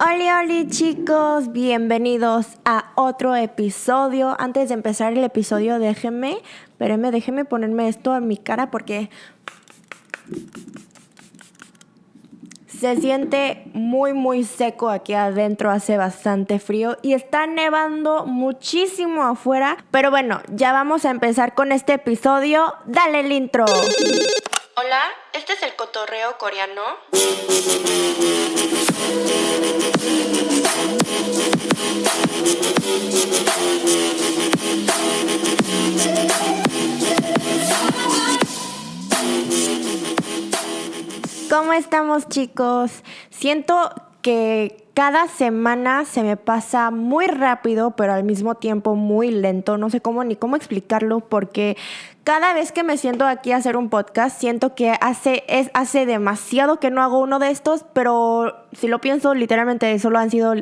Hola, hola chicos, bienvenidos a otro episodio. Antes de empezar el episodio, déjenme, espérenme, déjenme ponerme esto en mi cara porque se siente muy, muy seco aquí adentro, hace bastante frío y está nevando muchísimo afuera. Pero bueno, ya vamos a empezar con este episodio. Dale el intro. Hola, este es el cotorreo coreano. ¿Cómo estamos chicos? Siento que cada semana se me pasa muy rápido, pero al mismo tiempo muy lento. No sé cómo ni cómo explicarlo porque cada vez que me siento aquí a hacer un podcast, siento que hace, es, hace demasiado que no hago uno de estos, pero si lo pienso, literalmente solo han sido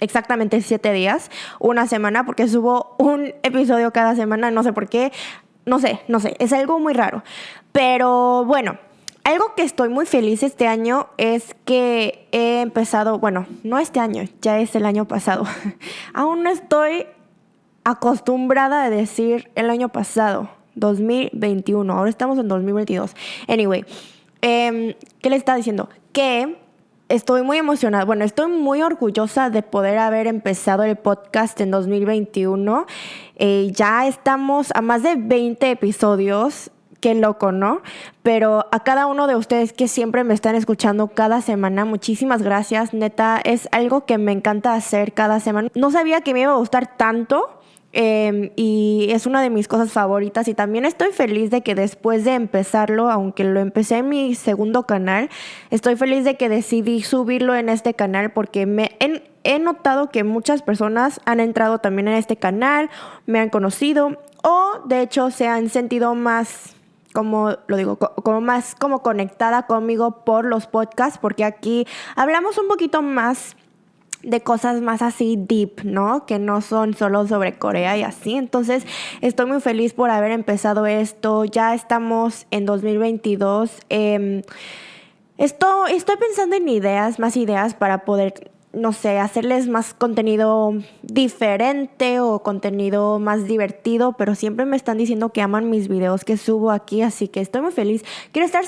exactamente siete días, una semana, porque subo un episodio cada semana, no sé por qué, no sé, no sé, es algo muy raro. Pero bueno, algo que estoy muy feliz este año es que he empezado, bueno, no este año, ya es el año pasado. Aún no estoy acostumbrada a decir el año pasado, 2021. Ahora estamos en 2022. Anyway, em, ¿qué le está diciendo? Que estoy muy emocionada. Bueno, estoy muy orgullosa de poder haber empezado el podcast en 2021. Eh, ya estamos a más de 20 episodios qué loco, ¿no? Pero a cada uno de ustedes que siempre me están escuchando cada semana, muchísimas gracias. Neta, es algo que me encanta hacer cada semana. No sabía que me iba a gustar tanto. Em, y es una de mis cosas favoritas y también estoy feliz de que después de empezarlo, aunque lo empecé en mi segundo canal, estoy feliz de que decidí subirlo en este canal porque me he notado que muchas personas han entrado también en este canal, me han conocido o de hecho se han sentido más como lo digo, como más como conectada conmigo por los podcasts, porque aquí hablamos un poquito más de cosas más así deep, ¿no? Que no son solo sobre Corea y así. Entonces, estoy muy feliz por haber empezado esto. Ya estamos en 2022. Eh, esto, estoy pensando en ideas, más ideas para poder no sé, hacerles más contenido diferente o contenido más divertido, pero siempre me están diciendo que aman mis videos que subo aquí, así que estoy muy feliz. Quiero estar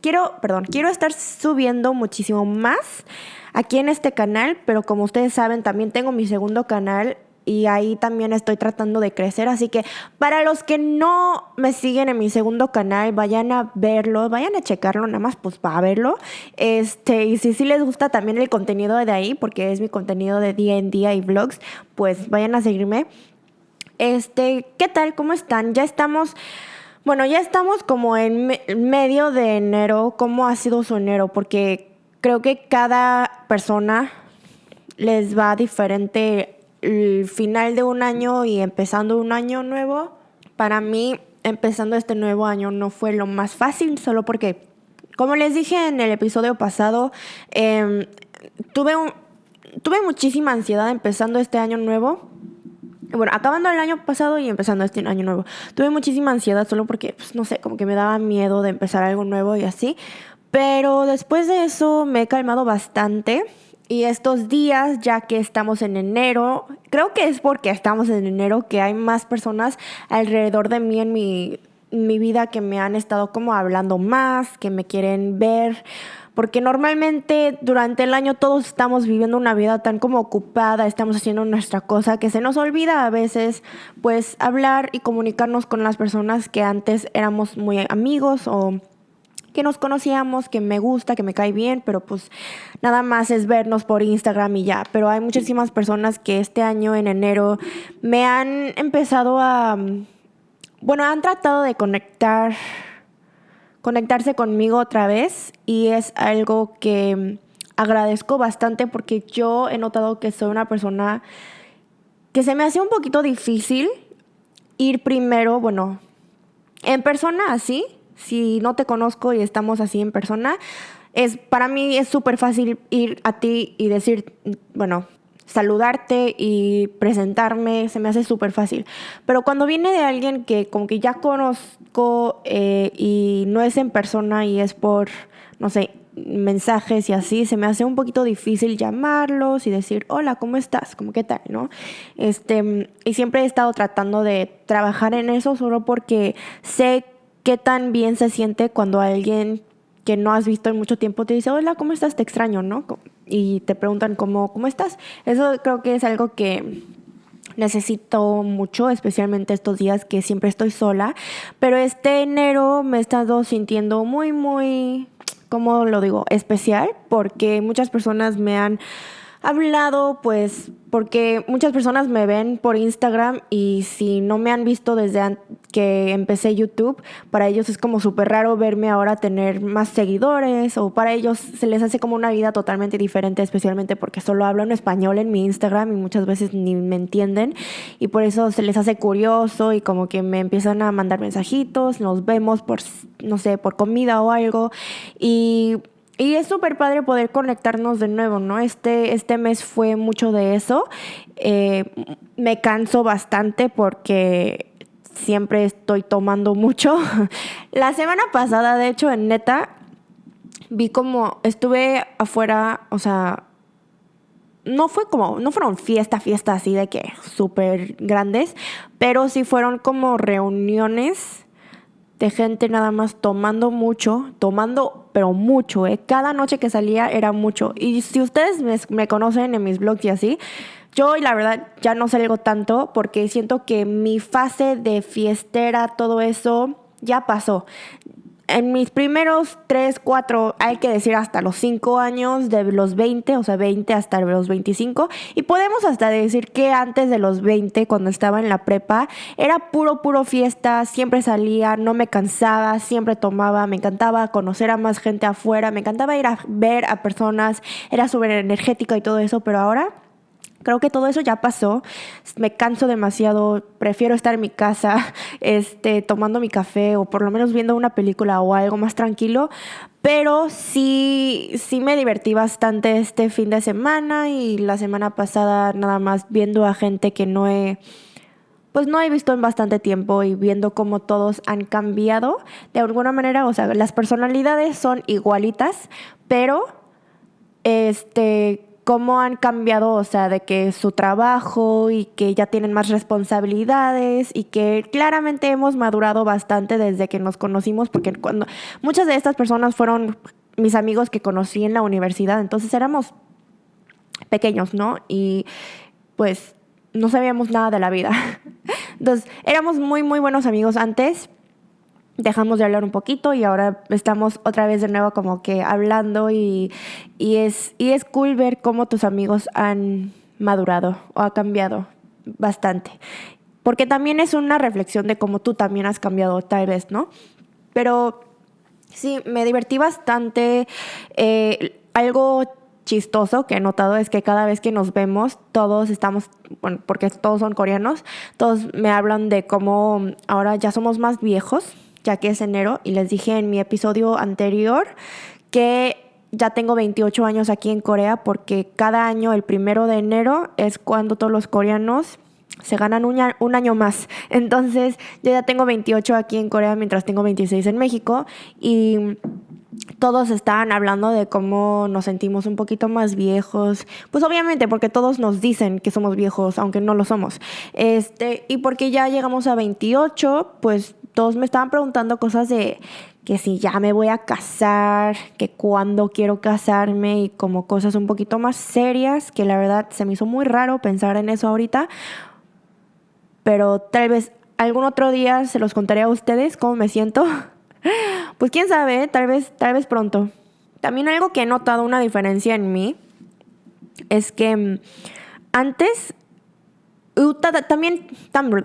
quiero, perdón, quiero estar subiendo muchísimo más aquí en este canal, pero como ustedes saben, también tengo mi segundo canal y ahí también estoy tratando de crecer. Así que para los que no me siguen en mi segundo canal, vayan a verlo, vayan a checarlo, nada más pues para verlo. Este, y si sí les gusta también el contenido de ahí, porque es mi contenido de día en día y vlogs, pues vayan a seguirme. Este, ¿qué tal? ¿Cómo están? Ya estamos. Bueno, ya estamos como en medio de enero. ¿Cómo ha sido su enero? Porque creo que cada persona les va diferente el final de un año y empezando un año nuevo, para mí empezando este nuevo año no fue lo más fácil, solo porque, como les dije en el episodio pasado, em, tuve, tuve muchísima ansiedad empezando este año nuevo. Bueno, acabando el año pasado y empezando este año nuevo. Tuve muchísima ansiedad solo porque, pues, no sé, como que me daba miedo de empezar algo nuevo y así. Pero después de eso me he calmado bastante y estos días, ya que estamos en enero, creo que es porque estamos en enero que hay más personas alrededor de mí en mi, mi vida que me han estado como hablando más, que me quieren ver porque normalmente durante el año todos estamos viviendo una vida tan como ocupada, estamos haciendo nuestra cosa que se nos olvida a veces pues hablar y comunicarnos con las personas que antes éramos muy amigos o que nos conocíamos, que me gusta, que me cae bien, pero pues nada más es vernos por Instagram y ya. Pero hay muchísimas personas que este año, en enero, me han empezado a, bueno, han tratado de conectar, conectarse conmigo otra vez y es algo que agradezco bastante porque yo he notado que soy una persona que se me hace un poquito difícil ir primero, bueno, en persona así, si no te conozco y estamos así en persona, es para mí es súper fácil ir a ti y decir, bueno, saludarte y presentarme, se me hace súper fácil. Pero cuando viene de alguien que como que ya conozco eh, y no es en persona y es por, no sé, mensajes y así, se me hace un poquito difícil llamarlos y decir, hola, ¿cómo estás? ¿Cómo qué tal? ¿No? Este, y siempre he estado tratando de trabajar en eso solo porque sé qué tan bien se siente cuando alguien que no has visto en mucho tiempo te dice, hola, ¿cómo estás? Te extraño, ¿no? Y te preguntan cómo, cómo estás. Eso creo que es algo que necesito mucho, especialmente estos días que siempre estoy sola. Pero este enero me he estado sintiendo muy, muy, ¿cómo lo digo? Especial, porque muchas personas me han hablado, pues, porque muchas personas me ven por Instagram y si no me han visto desde que empecé YouTube, para ellos es como súper raro verme ahora tener más seguidores o para ellos se les hace como una vida totalmente diferente, especialmente porque solo hablo en español en mi Instagram y muchas veces ni me entienden y por eso se les hace curioso y como que me empiezan a mandar mensajitos, nos vemos por, no sé, por comida o algo y y es súper padre poder conectarnos de nuevo, ¿no? Este, este mes fue mucho de eso. Eh, me canso bastante porque siempre estoy tomando mucho. La semana pasada, de hecho, en neta, vi como estuve afuera, o sea, no fue como, no fueron fiesta, fiesta así de que súper grandes, pero sí fueron como reuniones de gente nada más tomando mucho, tomando, pero mucho, ¿eh? Cada noche que salía era mucho. Y si ustedes me, conocen en mis blogs y así, yo la verdad ya no salgo tanto porque siento que mi fase de fiestera, todo eso, ya pasó en mis primeros 3, 4, hay que decir hasta los 5 años, de los 20, o sea, 20 hasta los 25, y podemos hasta decir que antes de los 20, cuando estaba en la prepa, era puro, puro fiesta, siempre salía, no me cansaba, siempre tomaba, me encantaba conocer a más gente afuera, me encantaba ir a ver a personas, era súper energética y todo eso, pero ahora Creo que todo eso ya pasó. Me canso demasiado. Prefiero estar en mi casa, este, tomando mi café o por lo menos viendo una película o algo más tranquilo. Pero sí, sí me divertí bastante este fin de semana y la semana pasada nada más viendo a gente que no he, pues no he visto en bastante tiempo y viendo cómo todos han cambiado de alguna manera. O sea, las personalidades son igualitas, pero este cómo han cambiado, o sea, de que su trabajo y que ya tienen más responsabilidades y que claramente hemos madurado bastante desde que nos conocimos, porque cuando muchas de estas personas fueron mis amigos que conocí en la universidad, entonces éramos pequeños, ¿no? Y pues no sabíamos nada de la vida. Entonces, éramos muy, muy buenos amigos antes, dejamos de hablar un poquito y ahora estamos otra vez de nuevo como que hablando y, es, y es cool ver cómo tus amigos han madurado o ha cambiado bastante. Porque también es una reflexión de cómo tú también has cambiado tal vez, ¿no? Pero sí, me divertí bastante. Eh, algo chistoso que he notado es que cada vez que nos vemos, todos estamos, bueno, porque todos son coreanos, todos me hablan de cómo ahora ya somos más viejos ya que es enero, y les dije en mi episodio anterior que ya tengo 28 años aquí en Corea porque cada año, el primero de enero, es cuando todos los coreanos se ganan un, año más. Entonces, yo ya tengo 28 aquí en Corea mientras tengo 26 en México y todos estaban hablando de cómo nos sentimos un poquito más viejos. Pues obviamente, porque todos nos dicen que somos viejos, aunque no lo somos. Este, y porque ya llegamos a 28, pues todos me estaban preguntando cosas de que si ya me voy a casar, que cuándo quiero casarme y como cosas un poquito más serias, que la verdad se me hizo muy raro pensar en eso ahorita, pero tal vez algún otro día se los contaré a ustedes cómo me siento. Pues quién sabe, tal vez tal vez pronto. También algo que he notado una diferencia en mí es que mm, antes también, también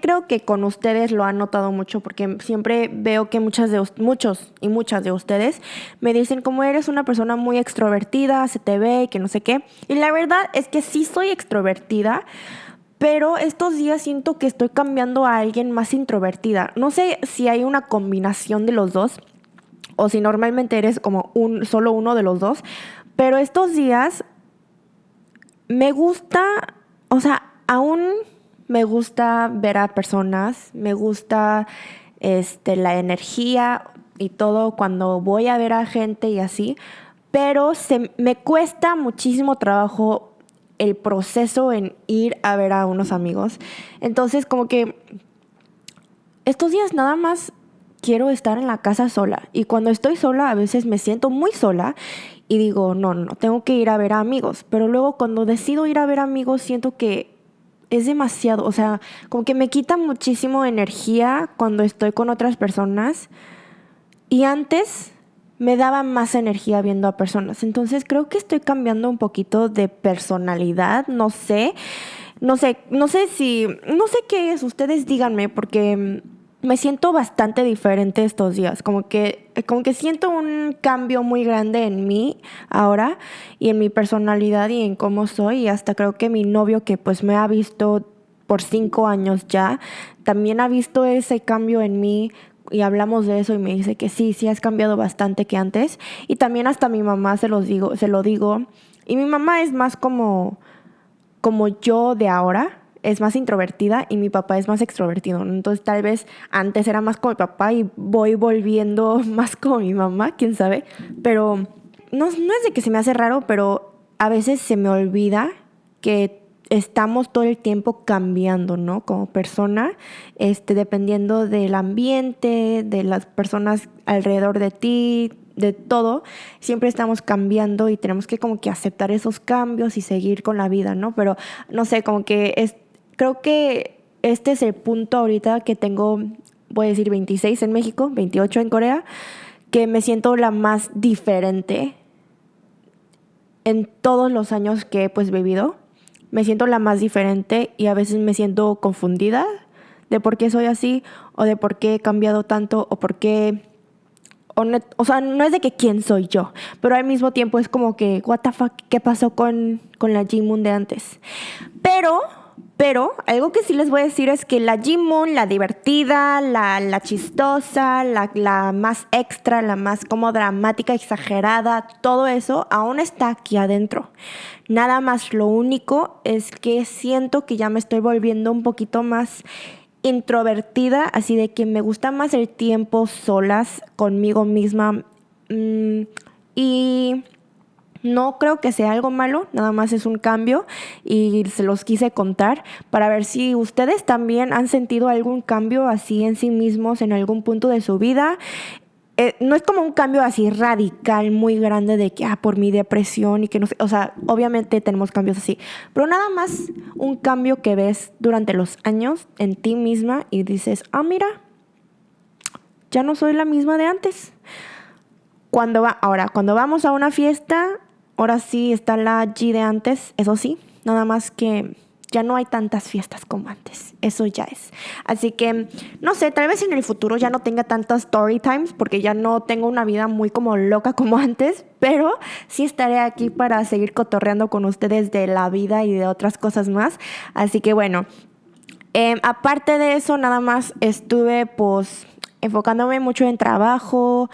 creo que con ustedes lo han notado mucho porque siempre veo que muchas de muchos y muchas de ustedes me dicen como eres una persona muy extrovertida, se te ve y que no sé qué. Y la verdad es que sí soy extrovertida, pero estos días siento que estoy cambiando a alguien más introvertida. No sé si hay una combinación de los dos o si normalmente eres como un solo uno de los dos, pero estos días me gusta, o sea, aún me gusta ver a personas, me gusta este, la energía. y todo cuando voy a ver a gente y así, pero se, me cuesta muchísimo trabajo el proceso en ir a ver a unos amigos. Entonces, como que estos días nada más quiero estar en la casa sola. Y cuando estoy sola, a veces me siento muy sola y digo, no, no, tengo que ir a ver a amigos. Pero luego cuando decido ir a ver amigos, siento que es demasiado, o sea, como que me quita muchísimo energía cuando estoy con otras personas. Y antes me daba más energía viendo a personas. Entonces creo que estoy cambiando un poquito de personalidad, no sé. No sé, no sé si, no sé qué es, ustedes díganme, porque me siento bastante diferente estos días, como que, como que siento un cambio muy grande en mí ahora y en mi personalidad y en cómo soy y hasta creo que mi novio que pues me ha visto por cinco años ya, también ha visto ese cambio en mí y hablamos de eso y me dice que sí, sí has cambiado bastante que antes y también hasta mi mamá se los digo, se lo digo y mi mamá es más como como yo de ahora, es más introvertida y mi papá es más extrovertido. Entonces tal vez antes era más como mi papá y voy volviendo más como mi mamá, quién sabe. Pero no, no es de que se me hace raro, pero a veces se me olvida que estamos todo el tiempo cambiando, ¿no? Como persona, este, dependiendo del ambiente, de las personas alrededor de ti, de todo, siempre estamos cambiando y tenemos que como que aceptar esos cambios y seguir con la vida, ¿no? Pero no sé, como que es, creo que este es el punto ahorita que tengo, voy a decir 26 en México, 28 en Corea, que me siento la más diferente en todos los años que he pues vivido. Me siento la más diferente y a veces me siento confundida de por qué soy así o de por qué he cambiado tanto o por qué o, sea, no es de que quién soy yo, pero al mismo tiempo es como que, what the fuck, ¿qué pasó con, con la G-Moon de antes? Pero pero algo que sí les voy a decir es que la G-Moon, la divertida, la, chistosa, la, la, más extra, la más como dramática, exagerada, todo eso aún está aquí adentro. Nada más lo único es que siento que ya me estoy volviendo un poquito más introvertida, así de que me gusta más el tiempo solas conmigo misma. Mm, y no creo que sea algo malo, nada más es un cambio y se los quise contar para ver si ustedes también han sentido algún cambio así en sí mismos en algún punto de su vida. Eh, no es como un cambio así radical, muy grande de que, ah, por mi depresión y que no sé, o sea, obviamente tenemos cambios así, pero nada más un cambio que ves durante los años en ti misma y dices, ah, mira, ya no soy la misma de antes. Cuando va, ahora, cuando vamos a una fiesta, Ahora sí está la G de antes, eso sí, nada más que ya no hay tantas fiestas como antes. Eso ya es. Así que, no sé, tal vez en el futuro ya no tenga tantas story times porque ya no tengo una vida muy como loca como antes, pero sí estaré aquí para seguir cotorreando con ustedes de la vida y de otras cosas más. Así que bueno, em, aparte de eso, nada más estuve pues enfocándome mucho en trabajo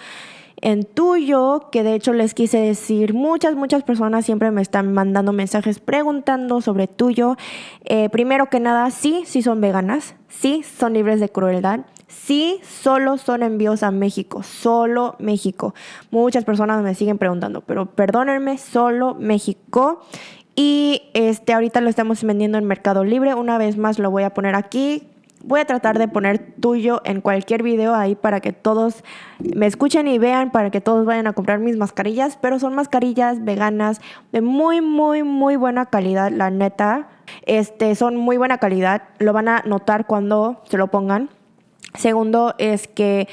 en tuyo, que de hecho les quise decir, muchas, muchas personas siempre me están mandando mensajes preguntando sobre tuyo. Eh, primero que nada, sí, sí son veganas, sí son libres de crueldad. Sí, solo son envíos a México, solo México. Muchas personas me siguen preguntando, pero perdónenme, solo México. Y este ahorita lo estamos vendiendo en Mercado Libre. Una vez más lo voy a poner aquí Voy a tratar de poner tuyo en cualquier video ahí para que todos me escuchen y vean, para que todos vayan a comprar mis mascarillas, pero son mascarillas veganas de muy, muy, muy buena calidad, la neta. Este, son muy buena calidad, lo van a notar cuando se lo pongan. Segundo es que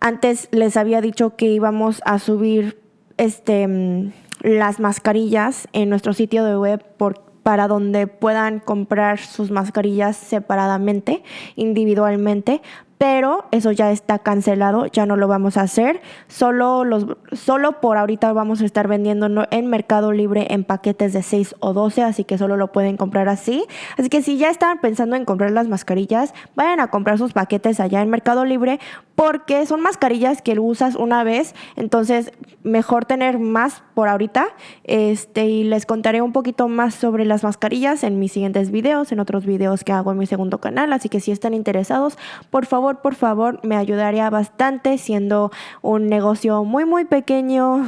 antes les había dicho que íbamos a subir este, mm, las mascarillas en nuestro sitio de web por para donde puedan comprar sus mascarillas separadamente, individualmente, pero eso ya está cancelado, ya no lo vamos a hacer. Solo, los, solo por ahorita vamos a estar vendiendo en Mercado Libre en paquetes de 6 o 12, así que solo lo pueden comprar así. Así que si ya están pensando en comprar las mascarillas, vayan a comprar sus paquetes allá en Mercado Libre porque son mascarillas que usas una vez, entonces mejor tener más por ahorita. Este, y les contaré un poquito más sobre las mascarillas en mis siguientes videos, en otros videos que hago en mi segundo canal, así que si están interesados, por favor por favor, me ayudaría bastante siendo un negocio muy, muy pequeño.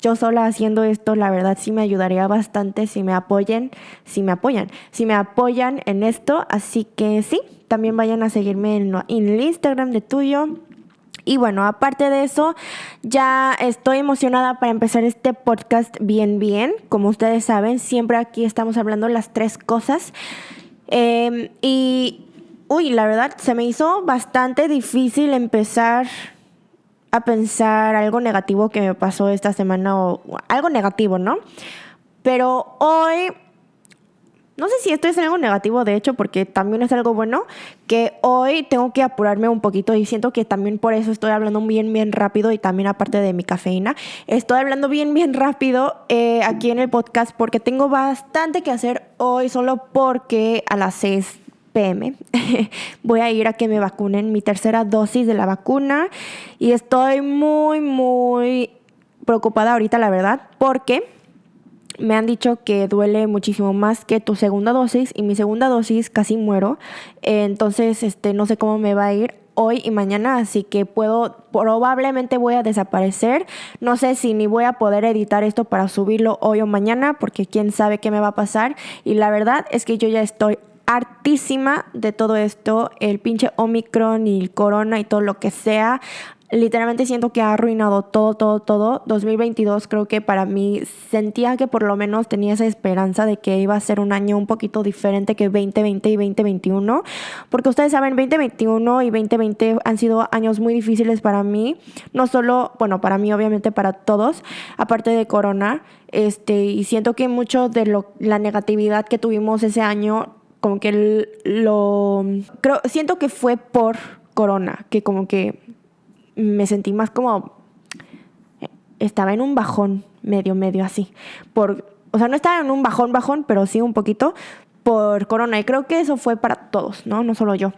Yo sola haciendo esto, la verdad sí me ayudaría bastante si me apoyen, si me apoyan, si me apoyan en esto. Así que sí, también vayan a seguirme en, en el Instagram de tuyo. Y bueno, aparte de eso, ya estoy emocionada para empezar este podcast bien, bien. Como ustedes saben, siempre aquí estamos hablando las tres cosas. Em, y, uy, la verdad, se me hizo bastante difícil empezar a pensar algo negativo que me pasó esta semana o algo negativo, ¿no? Pero hoy no sé si esto es algo negativo, de hecho, porque también es algo bueno, que hoy tengo que apurarme un poquito y siento que también por eso estoy hablando bien, bien rápido y también aparte de mi cafeína, estoy hablando bien, bien rápido eh, aquí en el podcast porque tengo bastante que hacer hoy solo porque a las 6 pm voy a ir a que me vacunen mi tercera dosis de la vacuna y estoy muy, muy preocupada ahorita, la verdad, porque me han dicho que duele muchísimo más que tu segunda dosis y mi segunda dosis casi muero. entonces, este, no sé cómo me va a ir hoy y mañana, así que puedo, probablemente voy a desaparecer. No sé si ni voy a poder editar esto para subirlo hoy o mañana, porque quién sabe qué me va a pasar. Y la verdad es que yo ya estoy hartísima de todo esto, el pinche Omicron y el corona y todo lo que sea literalmente siento que ha arruinado todo, todo, todo. 2022 creo que para mí sentía que por lo menos tenía esa esperanza de que iba a ser un año un poquito diferente que 2020 y 2021. Porque ustedes saben, 2021 y 2020 han sido años muy difíciles para mí. No solo, bueno, para mí obviamente para todos, aparte de Corona. Este, y siento que mucho de lo, la negatividad que tuvimos ese año, como que lo... Creo, siento que fue por Corona, que como que me sentí más como estaba en un bajón medio medio así. Por o sea no estaba en un bajón bajón pero sí un poquito por corona. Y creo que eso fue para todos no no solo yo.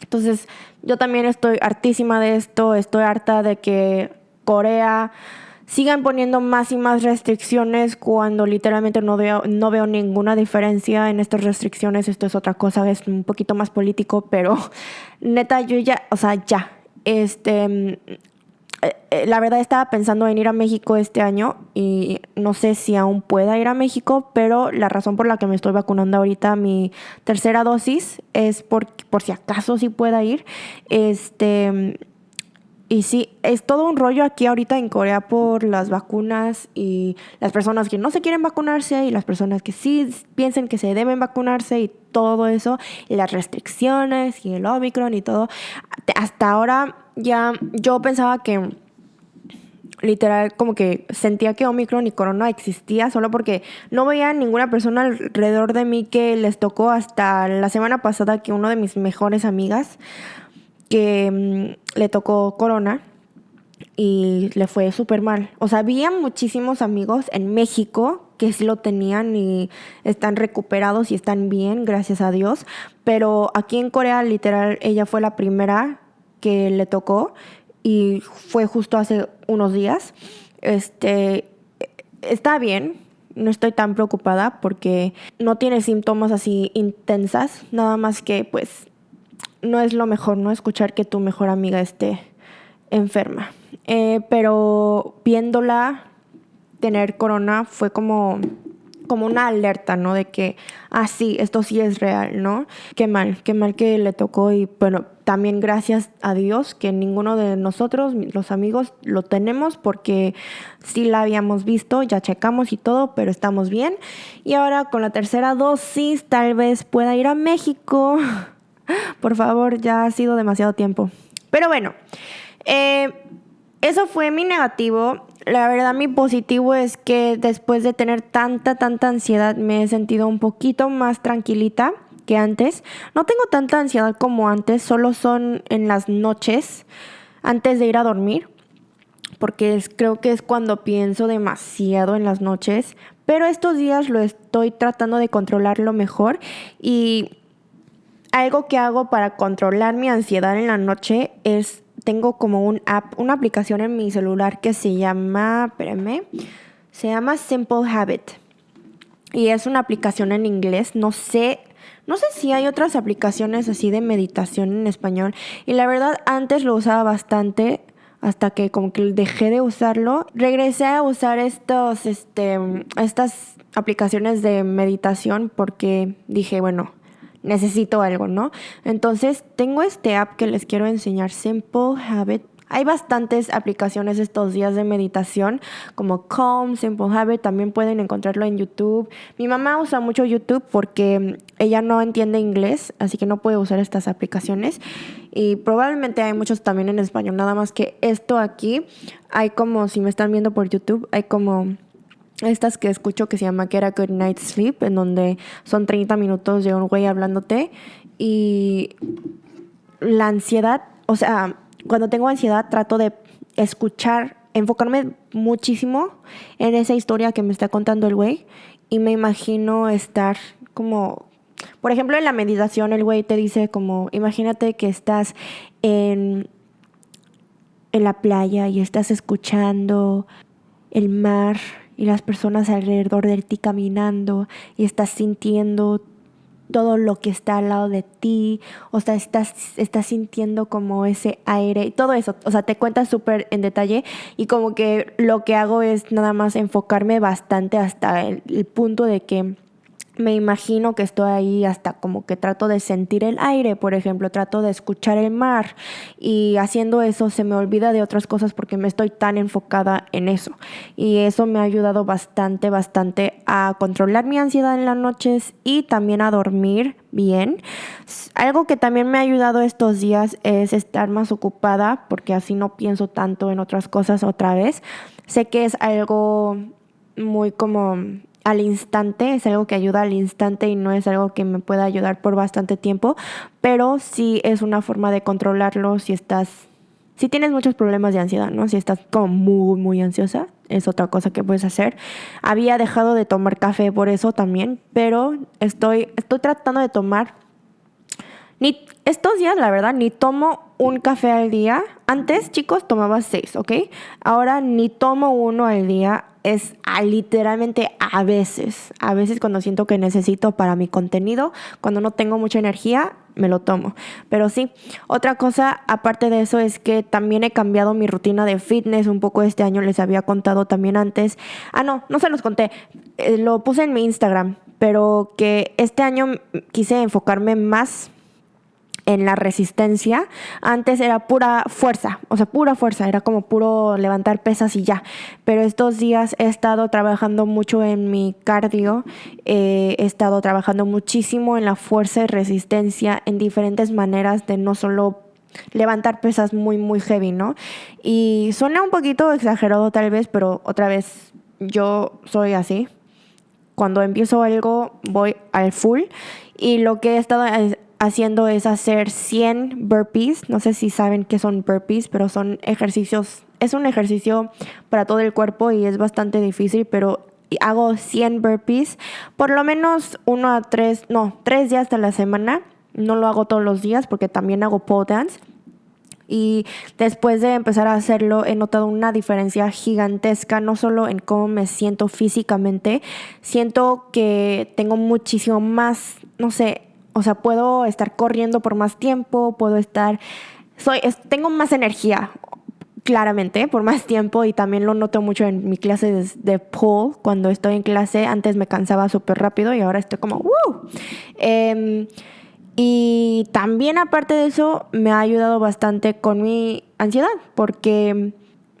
Entonces yo también estoy hartísima de esto estoy harta de que Corea sigan poniendo más y más restricciones cuando literalmente no veo, no veo ninguna diferencia en estas restricciones. Esto es otra cosa, es un poquito más político, pero neta, yo ya, o sea, ya, este, mm, eh, eh, la verdad estaba pensando en ir a México este año y no sé si aún pueda ir a México, pero la razón por la que me estoy vacunando ahorita mi tercera dosis es por, por si acaso sí pueda ir. Este, y sí, es todo un rollo aquí ahorita en Corea por las vacunas y las personas que no se quieren vacunarse y las personas que sí piensan que se deben vacunarse y todo eso, y las restricciones y el Omicron y todo. Hasta ahora ya yo pensaba que literal como que sentía que Omicron y Corona existía solo porque no veía ninguna persona alrededor de mí que les tocó hasta la semana pasada que uno de mis mejores amigas que mm, le tocó corona y le fue súper mal. O sea, había muchísimos amigos en México que sí lo tenían y están recuperados y están bien, gracias a Dios. Pero aquí en Corea, literal, ella fue la primera que le tocó y fue justo hace unos días. Este, está bien, no estoy tan preocupada porque no tiene síntomas así intensas, nada más que pues no es lo mejor, ¿no? Escuchar que tu mejor amiga esté enferma. Eh, pero viéndola tener corona fue como, como una alerta, ¿no? De que, ah, sí, esto sí es real, ¿no? Qué mal, qué mal que le tocó y bueno, también gracias a Dios que ninguno de nosotros, los amigos, lo tenemos porque sí la habíamos visto, ya checamos y todo, pero estamos bien. Y ahora con la tercera dosis tal vez pueda ir a México. Por favor, ya ha sido demasiado tiempo. Pero bueno, eh, eso fue mi negativo. La verdad, mi positivo es que después de tener tanta, tanta ansiedad, me he sentido un poquito más tranquilita que antes. No tengo tanta ansiedad como antes, solo son en las noches, antes de ir a dormir, porque creo que es cuando pienso demasiado en las noches. Pero estos días lo estoy tratando de controlarlo mejor y algo que hago para controlar mi ansiedad en la noche es, tengo como un app, una aplicación en mi celular que se llama, espérame, se llama Simple Habit. Y es una aplicación en inglés, no sé No sé si hay otras aplicaciones así de meditación en español. Y la verdad, antes lo usaba bastante hasta que como que dejé de usarlo. Regresé a usar estos, este, estas aplicaciones de meditación porque dije, bueno, necesito algo, ¿no? Entonces tengo este app que les quiero enseñar, Simple Habit. Hay bastantes aplicaciones estos días de meditación, como Calm, Simple Habit, también pueden encontrarlo en YouTube. Mi mamá usa mucho YouTube porque ella no entiende inglés, así que no puede usar estas aplicaciones. Y probablemente hay muchos también en español, nada más que esto aquí, hay como, si me están viendo por YouTube, hay como estas que escucho que se llama que era Good Night Sleep, en donde son 30 minutos de un güey hablándote y la ansiedad, o sea, cuando tengo ansiedad trato de escuchar, enfocarme muchísimo en esa historia que me está contando el güey y me imagino estar como, por ejemplo, en la meditación el güey te dice como, imagínate que estás en, en la playa y estás escuchando el mar y las personas alrededor de ti caminando y estás sintiendo todo lo que está al lado de ti, o sea, estás, estás sintiendo como ese aire y todo eso, o sea, te cuentas súper en detalle y como que lo que hago es nada más enfocarme bastante hasta el punto de que me imagino que estoy ahí hasta como que trato de sentir el aire, por ejemplo, trato de escuchar el mar y haciendo eso se me olvida de otras cosas porque me estoy tan enfocada en eso. Y eso me ha ayudado bastante, bastante a controlar mi ansiedad en las noches y también a dormir bien. Algo que también me ha ayudado estos días es estar más ocupada porque así no pienso tanto en otras cosas otra vez. Sé que es algo muy como al instante, es algo que ayuda al instante y no es algo que me pueda ayudar por bastante tiempo, pero sí es una forma de controlarlo si estás, si tienes muchos problemas de ansiedad, ¿no? Si estás como muy, muy ansiosa, es otra cosa que puedes hacer. Había dejado de tomar café por eso también, pero estoy, estoy tratando de tomar, ni estos días, la verdad, ni tomo un café al día. Antes, chicos, tomaba seis, ¿ok? Ahora ni tomo uno al día es a, literalmente a veces, a veces cuando siento que necesito para mi contenido, cuando no tengo mucha energía, me lo tomo. Pero sí, otra cosa aparte de eso es que también he cambiado mi rutina de fitness un poco este año, les había contado también antes. Ah, no, no se los conté, eh, lo puse en mi Instagram, pero que este año quise enfocarme más en la resistencia. Antes era pura fuerza, o sea, pura fuerza, era como puro levantar pesas y ya. Pero estos días he estado trabajando mucho en mi cardio, eh, he estado trabajando muchísimo en la fuerza y resistencia en diferentes maneras de no solo levantar pesas muy, muy heavy, ¿no? Y suena un poquito exagerado tal vez, pero otra vez yo soy así. Cuando empiezo algo voy al full y lo que he estado haciendo es hacer 100 burpees. No sé si saben qué son burpees, pero son ejercicios. Es un ejercicio para todo el cuerpo y es bastante difícil, pero hago 100 burpees por lo menos uno a tres, no, tres días a la semana. No lo hago todos los días porque también hago pole dance. Y después de empezar a hacerlo, he notado una diferencia gigantesca, no solo en cómo me siento físicamente, siento que tengo muchísimo más, no sé, o sea, puedo estar corriendo por más tiempo, puedo estar, soy, tengo más energía, claramente, por más tiempo y también lo noto mucho en mi clase de, de. Cuando estoy en clase, antes me cansaba súper rápido y ahora estoy como, ¡wow! Em, y también aparte de eso, me ha ayudado bastante con mi ansiedad, porque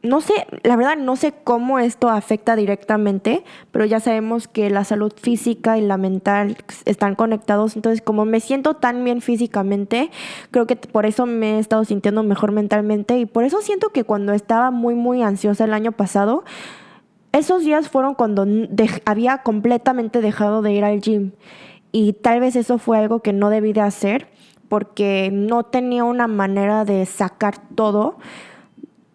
no sé, la verdad no sé cómo esto afecta directamente, pero ya sabemos que la salud física y la mental están conectados. Entonces, como me siento tan bien físicamente, creo que por eso me he estado sintiendo mejor mentalmente y por eso siento que cuando estaba muy, muy ansiosa el año pasado, esos días fueron cuando había completamente dejado de ir al gym. Y tal vez eso fue algo que no debí de hacer porque no tenía una manera de sacar todo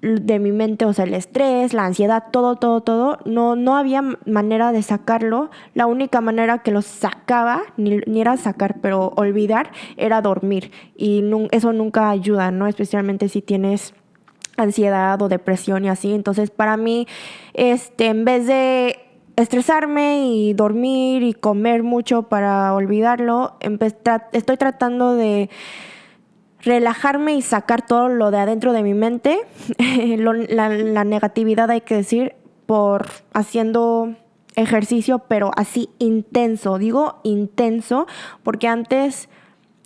de mi mente, o sea, el estrés, la ansiedad, todo, todo, todo, no, no había manera de sacarlo. La única manera que lo sacaba, ni, era sacar, pero olvidar, era dormir. Y eso nunca ayuda, ¿no? Especialmente si tienes ansiedad o depresión y así. Entonces, para mí, este, en vez de estresarme y dormir y comer mucho para olvidarlo, estoy tratando de relajarme y sacar todo lo de adentro de mi mente, la, negatividad hay que decir, por haciendo ejercicio, pero así intenso. Digo intenso porque antes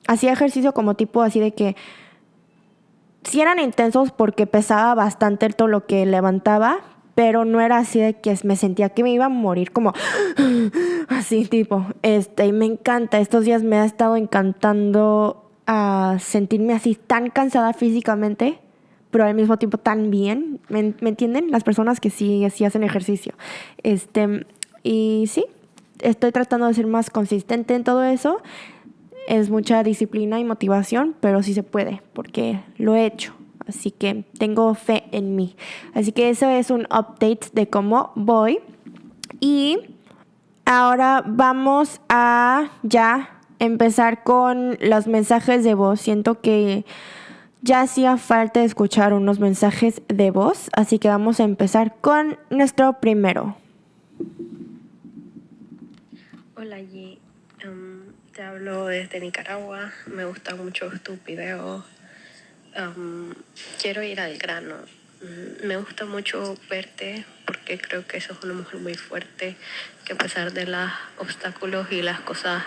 hacía ejercicio como tipo así de que si eran intensos porque pesaba bastante todo lo que levantaba, pero no era así de que me sentía que me iba a morir como así tipo. Este, y me encanta, estos días me ha estado encantando a sentirme así tan cansada físicamente, pero al mismo tiempo tan bien. ¿Me, entienden? Las personas que sí, sí hacen ejercicio. Este, y sí, estoy tratando de ser más consistente en todo eso. Es mucha disciplina y motivación, pero sí se puede, porque lo he hecho. Así que tengo fe en mí. Así que eso es un update de cómo voy. Y ahora vamos a ya empezar con los mensajes de voz. Siento que ya hacía falta escuchar unos mensajes de voz, así que vamos a empezar con nuestro primero. Hola G, em, te hablo desde Nicaragua, me gustan mucho tus videos, em, quiero ir al grano. Me gusta mucho verte porque creo que sos una mujer muy fuerte, que a pesar de los obstáculos y las cosas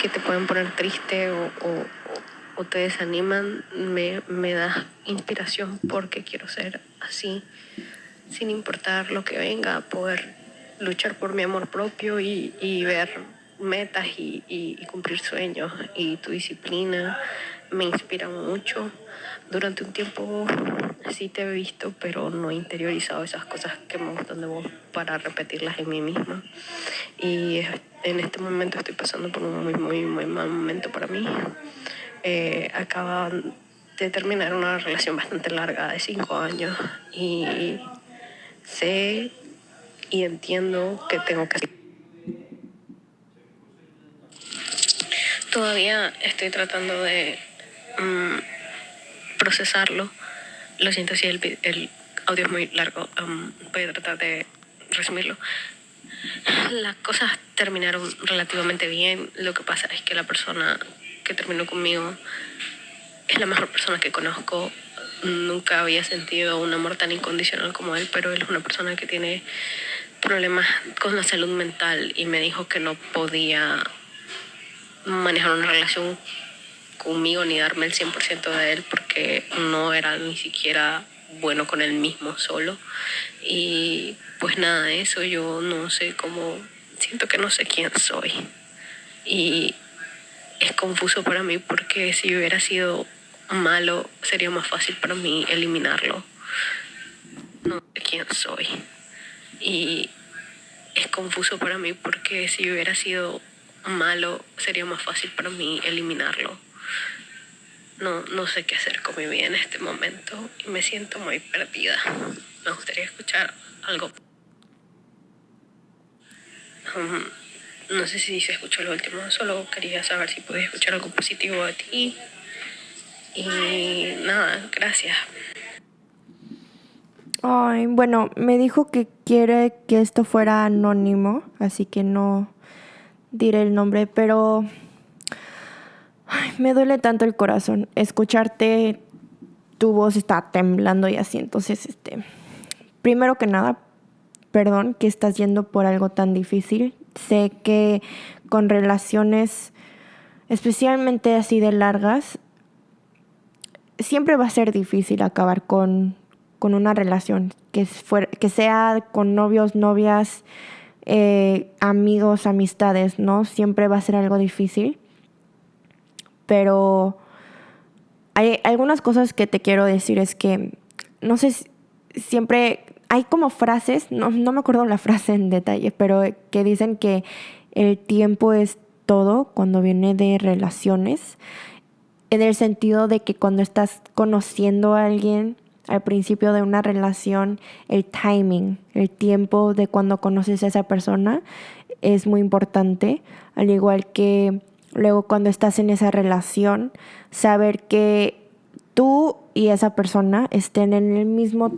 que te pueden poner triste o, o, te desaniman, me, me da inspiración porque quiero ser así, sin importar lo que venga, poder luchar por mi amor propio y, y ver metas y, y, cumplir sueños. Y tu disciplina me inspira mucho. Durante un tiempo sí te he visto, pero no he interiorizado esas cosas que me gustan de vos para repetirlas en mí misma. Y en este momento estoy pasando por un muy, muy, muy mal momento para mí. Eh, acaba de terminar una relación bastante larga de cinco años y sé y entiendo que tengo que... Todavía estoy tratando de mm, procesarlo. Lo siento si el, audio es muy largo. Voy a tratar de resumirlo. Las cosas terminaron relativamente bien. Lo que pasa es que la persona que terminó conmigo es la mejor persona que conozco. Nunca había sentido un amor tan incondicional como él, pero él es una persona que tiene problemas con la salud mental y me dijo que no podía manejar una relación conmigo ni darme el 100% de él porque no era ni siquiera bueno con él mismo solo. Y pues nada, de eso yo no sé cómo, siento que no sé quién soy. Y es confuso para mí porque si hubiera sido malo sería más fácil para mí eliminarlo. No sé quién soy. Y es confuso para mí porque si hubiera sido malo sería más fácil para mí eliminarlo no, no sé qué hacer con mi vida en este momento y me siento muy perdida. Me gustaría escuchar algo. No sé si se escuchó lo último, solo quería saber si podía escuchar algo positivo de ti. Y nada, gracias. Ay, bueno, me dijo que quiere que esto fuera anónimo, así que no diré el nombre, pero me duele tanto el corazón. Escucharte, tu voz está temblando y así. Entonces, este, primero que nada, perdón que estás yendo por algo tan difícil. Sé que con relaciones, especialmente así de largas, siempre va a ser difícil acabar con, con una relación, que, que sea con novios, novias, eh, amigos, amistades, ¿no? Siempre va a ser algo difícil pero hay algunas cosas que te quiero decir es que, no sé, siempre hay como frases, no, no me acuerdo la frase en detalle, pero que dicen que el tiempo es todo cuando viene de relaciones, en el sentido de que cuando estás conociendo a alguien al principio de una relación, el timing, el tiempo de cuando conoces a esa persona es muy importante, al igual que Luego cuando estás en esa relación, saber que tú y esa persona estén en el mismo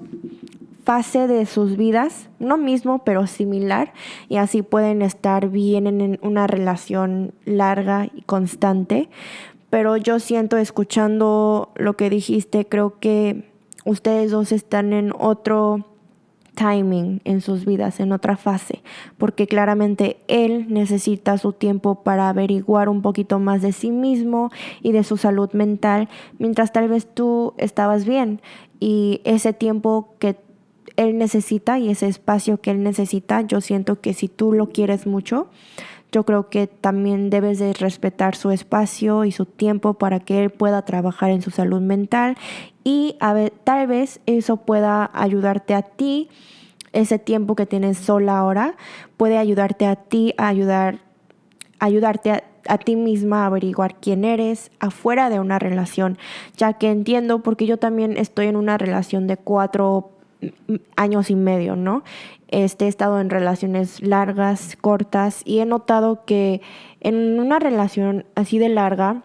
fase de sus vidas, no mismo, pero similar, y así pueden estar bien en una relación larga y constante. Pero yo siento, escuchando lo que dijiste, creo que ustedes dos están en otro timing en sus vidas, en otra fase, porque claramente él necesita su tiempo para averiguar un poquito más de sí mismo y de su salud mental, mientras tal vez tú estabas bien. Y ese tiempo que él necesita y ese espacio que él necesita, yo siento que si tú lo quieres mucho, yo creo que también debes de respetar su espacio y su tiempo para que él pueda trabajar en su salud mental y tal vez eso pueda ayudarte a ti, ese tiempo que tienes sola ahora, puede ayudarte a ti ayudar, ayudarte a, a ti misma a averiguar quién eres afuera de una relación, ya que entiendo porque yo también estoy en una relación de cuatro años y medio, ¿no? Este, he estado en relaciones largas, cortas, y he notado que en una relación así de larga,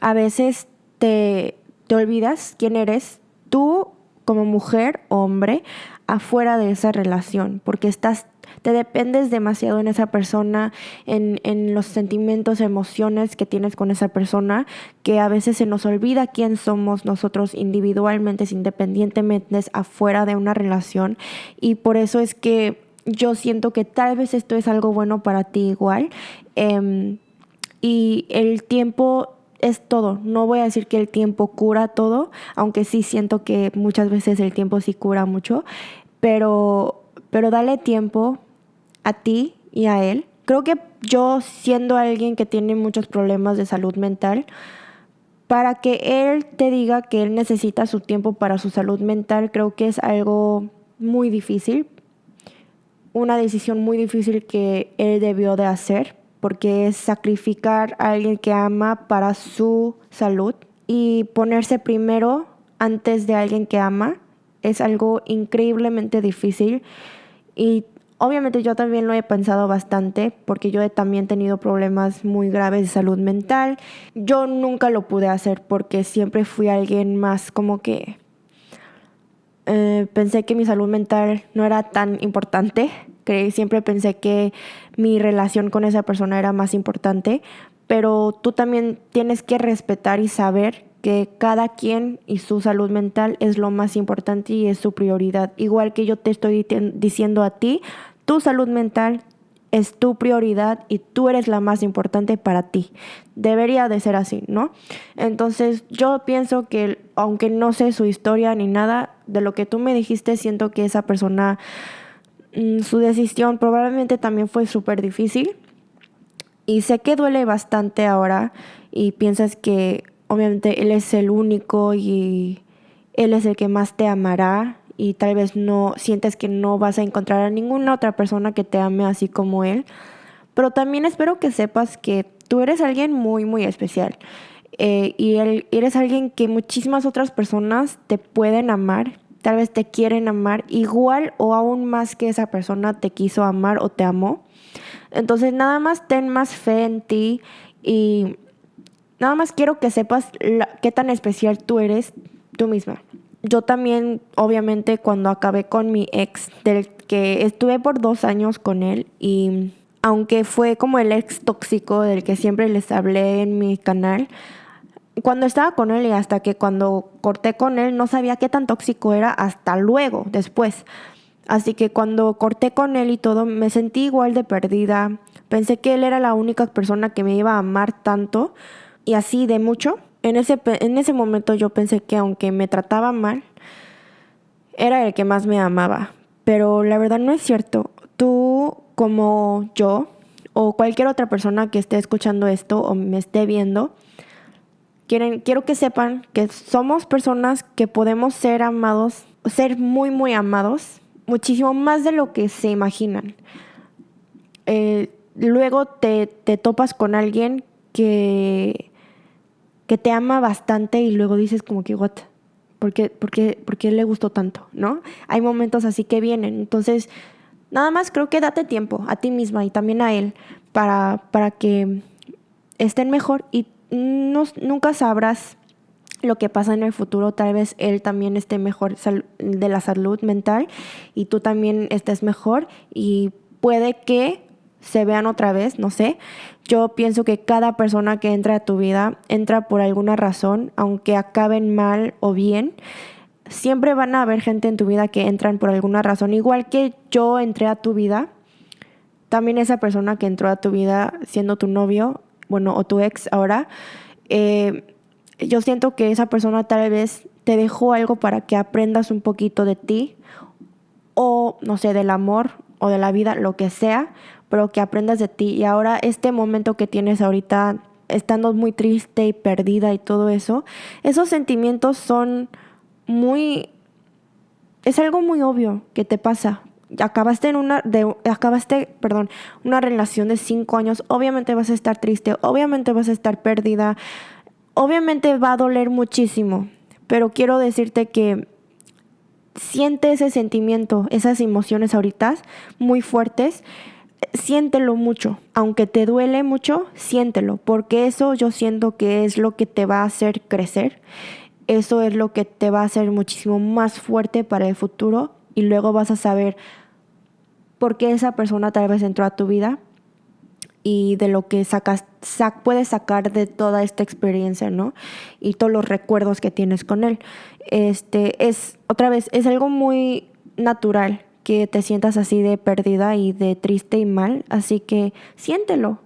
a veces te, te olvidas quién eres tú como mujer hombre afuera de esa relación, porque estás te dependes demasiado en esa persona, en, en, los sentimientos, emociones que tienes con esa persona, que a veces se nos olvida quién somos nosotros individualmente, independientemente, afuera de una relación. Y por eso es que yo siento que tal vez esto es algo bueno para ti igual. Em, y el tiempo es todo. No voy a decir que el tiempo cura todo, aunque sí siento que muchas veces el tiempo sí cura mucho, pero, pero dale tiempo, a ti y a él. Creo que yo, siendo alguien que tiene muchos problemas de salud mental, para que él te diga que él necesita su tiempo para su salud mental, creo que es algo muy difícil, una decisión muy difícil que él debió de hacer, porque es sacrificar a alguien que ama para su salud. Y ponerse primero antes de alguien que ama es algo increíblemente difícil. Y Obviamente yo también lo he pensado bastante porque yo he también tenido problemas muy graves de salud mental. Yo nunca lo pude hacer porque siempre fui alguien más como que eh, pensé que mi salud mental no era tan importante. Que siempre pensé que mi relación con esa persona era más importante. Pero tú también tienes que respetar y saber que cada quien y su salud mental es lo más importante y es su prioridad. Igual que yo te estoy diciendo a ti, tu salud mental es tu prioridad y tú eres la más importante para ti. Debería de ser así, ¿no? Entonces yo pienso que aunque no sé su historia ni nada, de lo que tú me dijiste, siento que esa persona, mm, su decisión probablemente también fue súper difícil. Y sé que duele bastante ahora y piensas que obviamente él es el único y él es el que más te amará y tal vez no sientes que no vas a encontrar a ninguna otra persona que te ame así como él. Pero también espero que sepas que tú eres alguien muy, muy especial. Eh, y eres alguien que muchísimas otras personas te pueden amar, tal vez te quieren amar igual o aún más que esa persona te quiso amar o te amó. Entonces nada más ten más fe en ti y nada más quiero que sepas qué tan especial tú eres tú misma yo también, obviamente, cuando acabé con mi ex, del que estuve por dos años con él y aunque fue como el ex tóxico del que siempre les hablé en mi canal, cuando estaba con él y hasta que cuando corté con él no sabía qué tan tóxico era hasta luego, después. Así que cuando corté con él y todo, me sentí igual de perdida. Pensé que él era la única persona que me iba a amar tanto y así de mucho en ese, en ese momento yo pensé que aunque me trataba mal, era el que más me amaba. Pero la verdad no es cierto. Tú como yo o cualquier otra persona que esté escuchando esto o me esté viendo, quieren, quiero que sepan que somos personas que podemos ser amados, ser muy, muy amados, muchísimo más de lo que se imaginan. Eh, luego te, te topas con alguien que que te ama bastante y luego dices como que, what, ¿por qué, por qué, le gustó tanto? ¿No? Hay momentos así que vienen. Entonces, nada más creo que date tiempo a ti misma y también a él para, para que estén mejor y no, nunca sabrás lo que pasa en el futuro, tal vez él también esté mejor de la salud mental y tú también estés mejor y puede que se vean otra vez, no sé. Yo pienso que cada persona que entra a tu vida entra por alguna razón, aunque acaben mal o bien. Siempre van a haber gente en tu vida que entran por alguna razón. Igual que yo entré a tu vida, también esa persona que entró a tu vida siendo tu novio, bueno, o tu ex ahora, eh, yo siento que esa persona tal vez te dejó algo para que aprendas un poquito de ti o, no sé, del amor o de la vida, lo que sea, pero que aprendas de ti. Y ahora este momento que tienes ahorita, estando muy triste y perdida y todo eso, esos sentimientos son muy... Es algo muy obvio que te pasa. Acabaste en una, de, acabaste, perdón, una relación de cinco años, obviamente vas a estar triste, obviamente vas a estar perdida, obviamente va a doler muchísimo, pero quiero decirte que siente ese sentimiento, esas emociones ahorita muy fuertes, siéntelo mucho, aunque te duele mucho, siéntelo, porque eso yo siento que es lo que te va a hacer crecer, eso es lo que te va a hacer muchísimo más fuerte para el futuro y luego vas a saber por qué esa persona tal vez entró a tu vida y de lo que sacas, puedes sacar de toda esta experiencia, ¿no? Y todos los recuerdos que tienes con él. Este, es, otra vez, es algo muy natural que te sientas así de perdida y de triste y mal, así que siéntelo.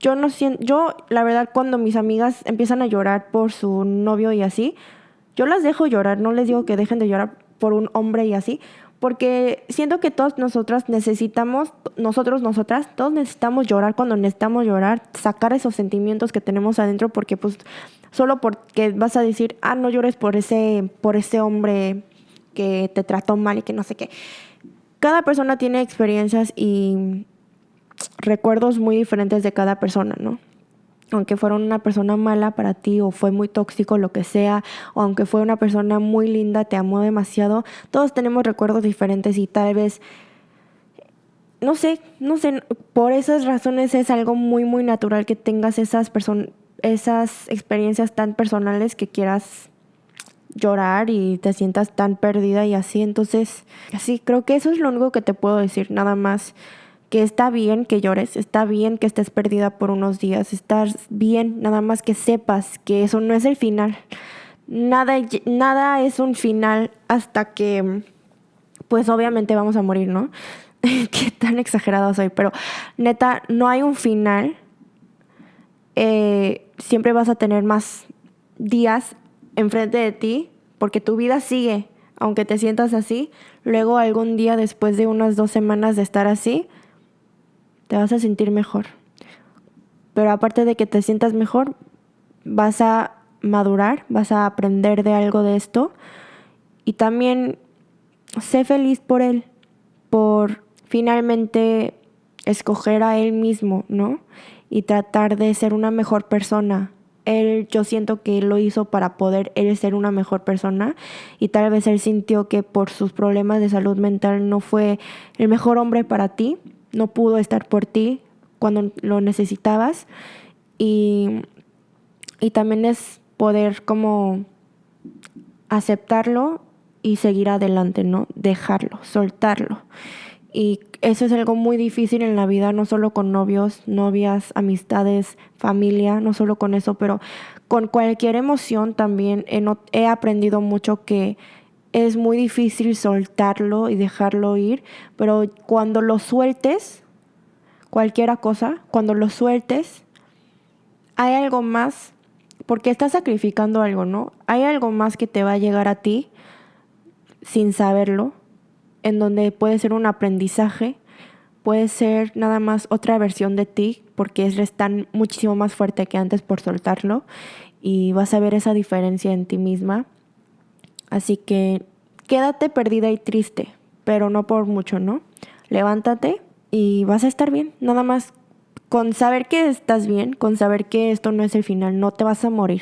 Yo no siento, yo la verdad cuando mis amigas empiezan a llorar por su novio y así, yo las dejo llorar, no les digo que dejen de llorar por un hombre y así, porque siento que todos nosotras necesitamos, nosotros, nosotras, todos necesitamos llorar cuando necesitamos llorar, sacar esos sentimientos que tenemos adentro, porque pues solo porque vas a decir, ah, no llores por ese, por ese hombre que te trató mal y que no sé qué. Cada persona tiene experiencias y recuerdos muy diferentes de cada persona, ¿no? aunque fuera una persona mala para ti o fue muy tóxico, lo que sea, o aunque fue una persona muy linda, te amó demasiado, todos tenemos recuerdos diferentes y tal vez, no sé, no sé, por esas razones es algo muy, muy natural que tengas esas, esas experiencias tan personales que quieras llorar y te sientas tan perdida y así. Entonces, así, creo que eso es lo único que te puedo decir, nada más que está bien que llores, está bien que estés perdida por unos días, estás bien, nada más que sepas que eso no es el final. Nada, nada es un final hasta que, pues obviamente vamos a morir, ¿no? Qué tan exagerado soy, pero neta, no hay un final. Eh, siempre vas a tener más días enfrente de ti porque tu vida sigue, aunque te sientas así. Luego algún día después de unas dos semanas de estar así, te vas a sentir mejor. Pero aparte de que te sientas mejor, vas a madurar, vas a aprender de algo de esto y también sé feliz por él, por finalmente escoger a él mismo, ¿no? Y tratar de ser una mejor persona. Él, yo siento que él lo hizo para poder él ser una mejor persona y tal vez él sintió que por sus problemas de salud mental no fue el mejor hombre para ti no pudo estar por ti cuando lo necesitabas y, y también es poder como aceptarlo y seguir adelante, ¿no? Dejarlo, soltarlo. Y eso es algo muy difícil en la vida, no solo con novios, novias, amistades, familia, no solo con eso, pero con cualquier emoción también he, aprendido mucho que es muy difícil soltarlo y dejarlo ir, pero cuando lo sueltes, cualquiera cosa, cuando lo sueltes, hay algo más, porque estás sacrificando algo, ¿no? Hay algo más que te va a llegar a ti sin saberlo, en donde puede ser un aprendizaje, puede ser nada más otra versión de ti, porque es tan muchísimo más fuerte que antes por soltarlo, y vas a ver esa diferencia en ti misma Así que quédate perdida y triste, pero no por mucho, ¿no? Levántate y vas a estar bien. Nada más con saber que estás bien, con saber que esto no es el final, no te vas a morir.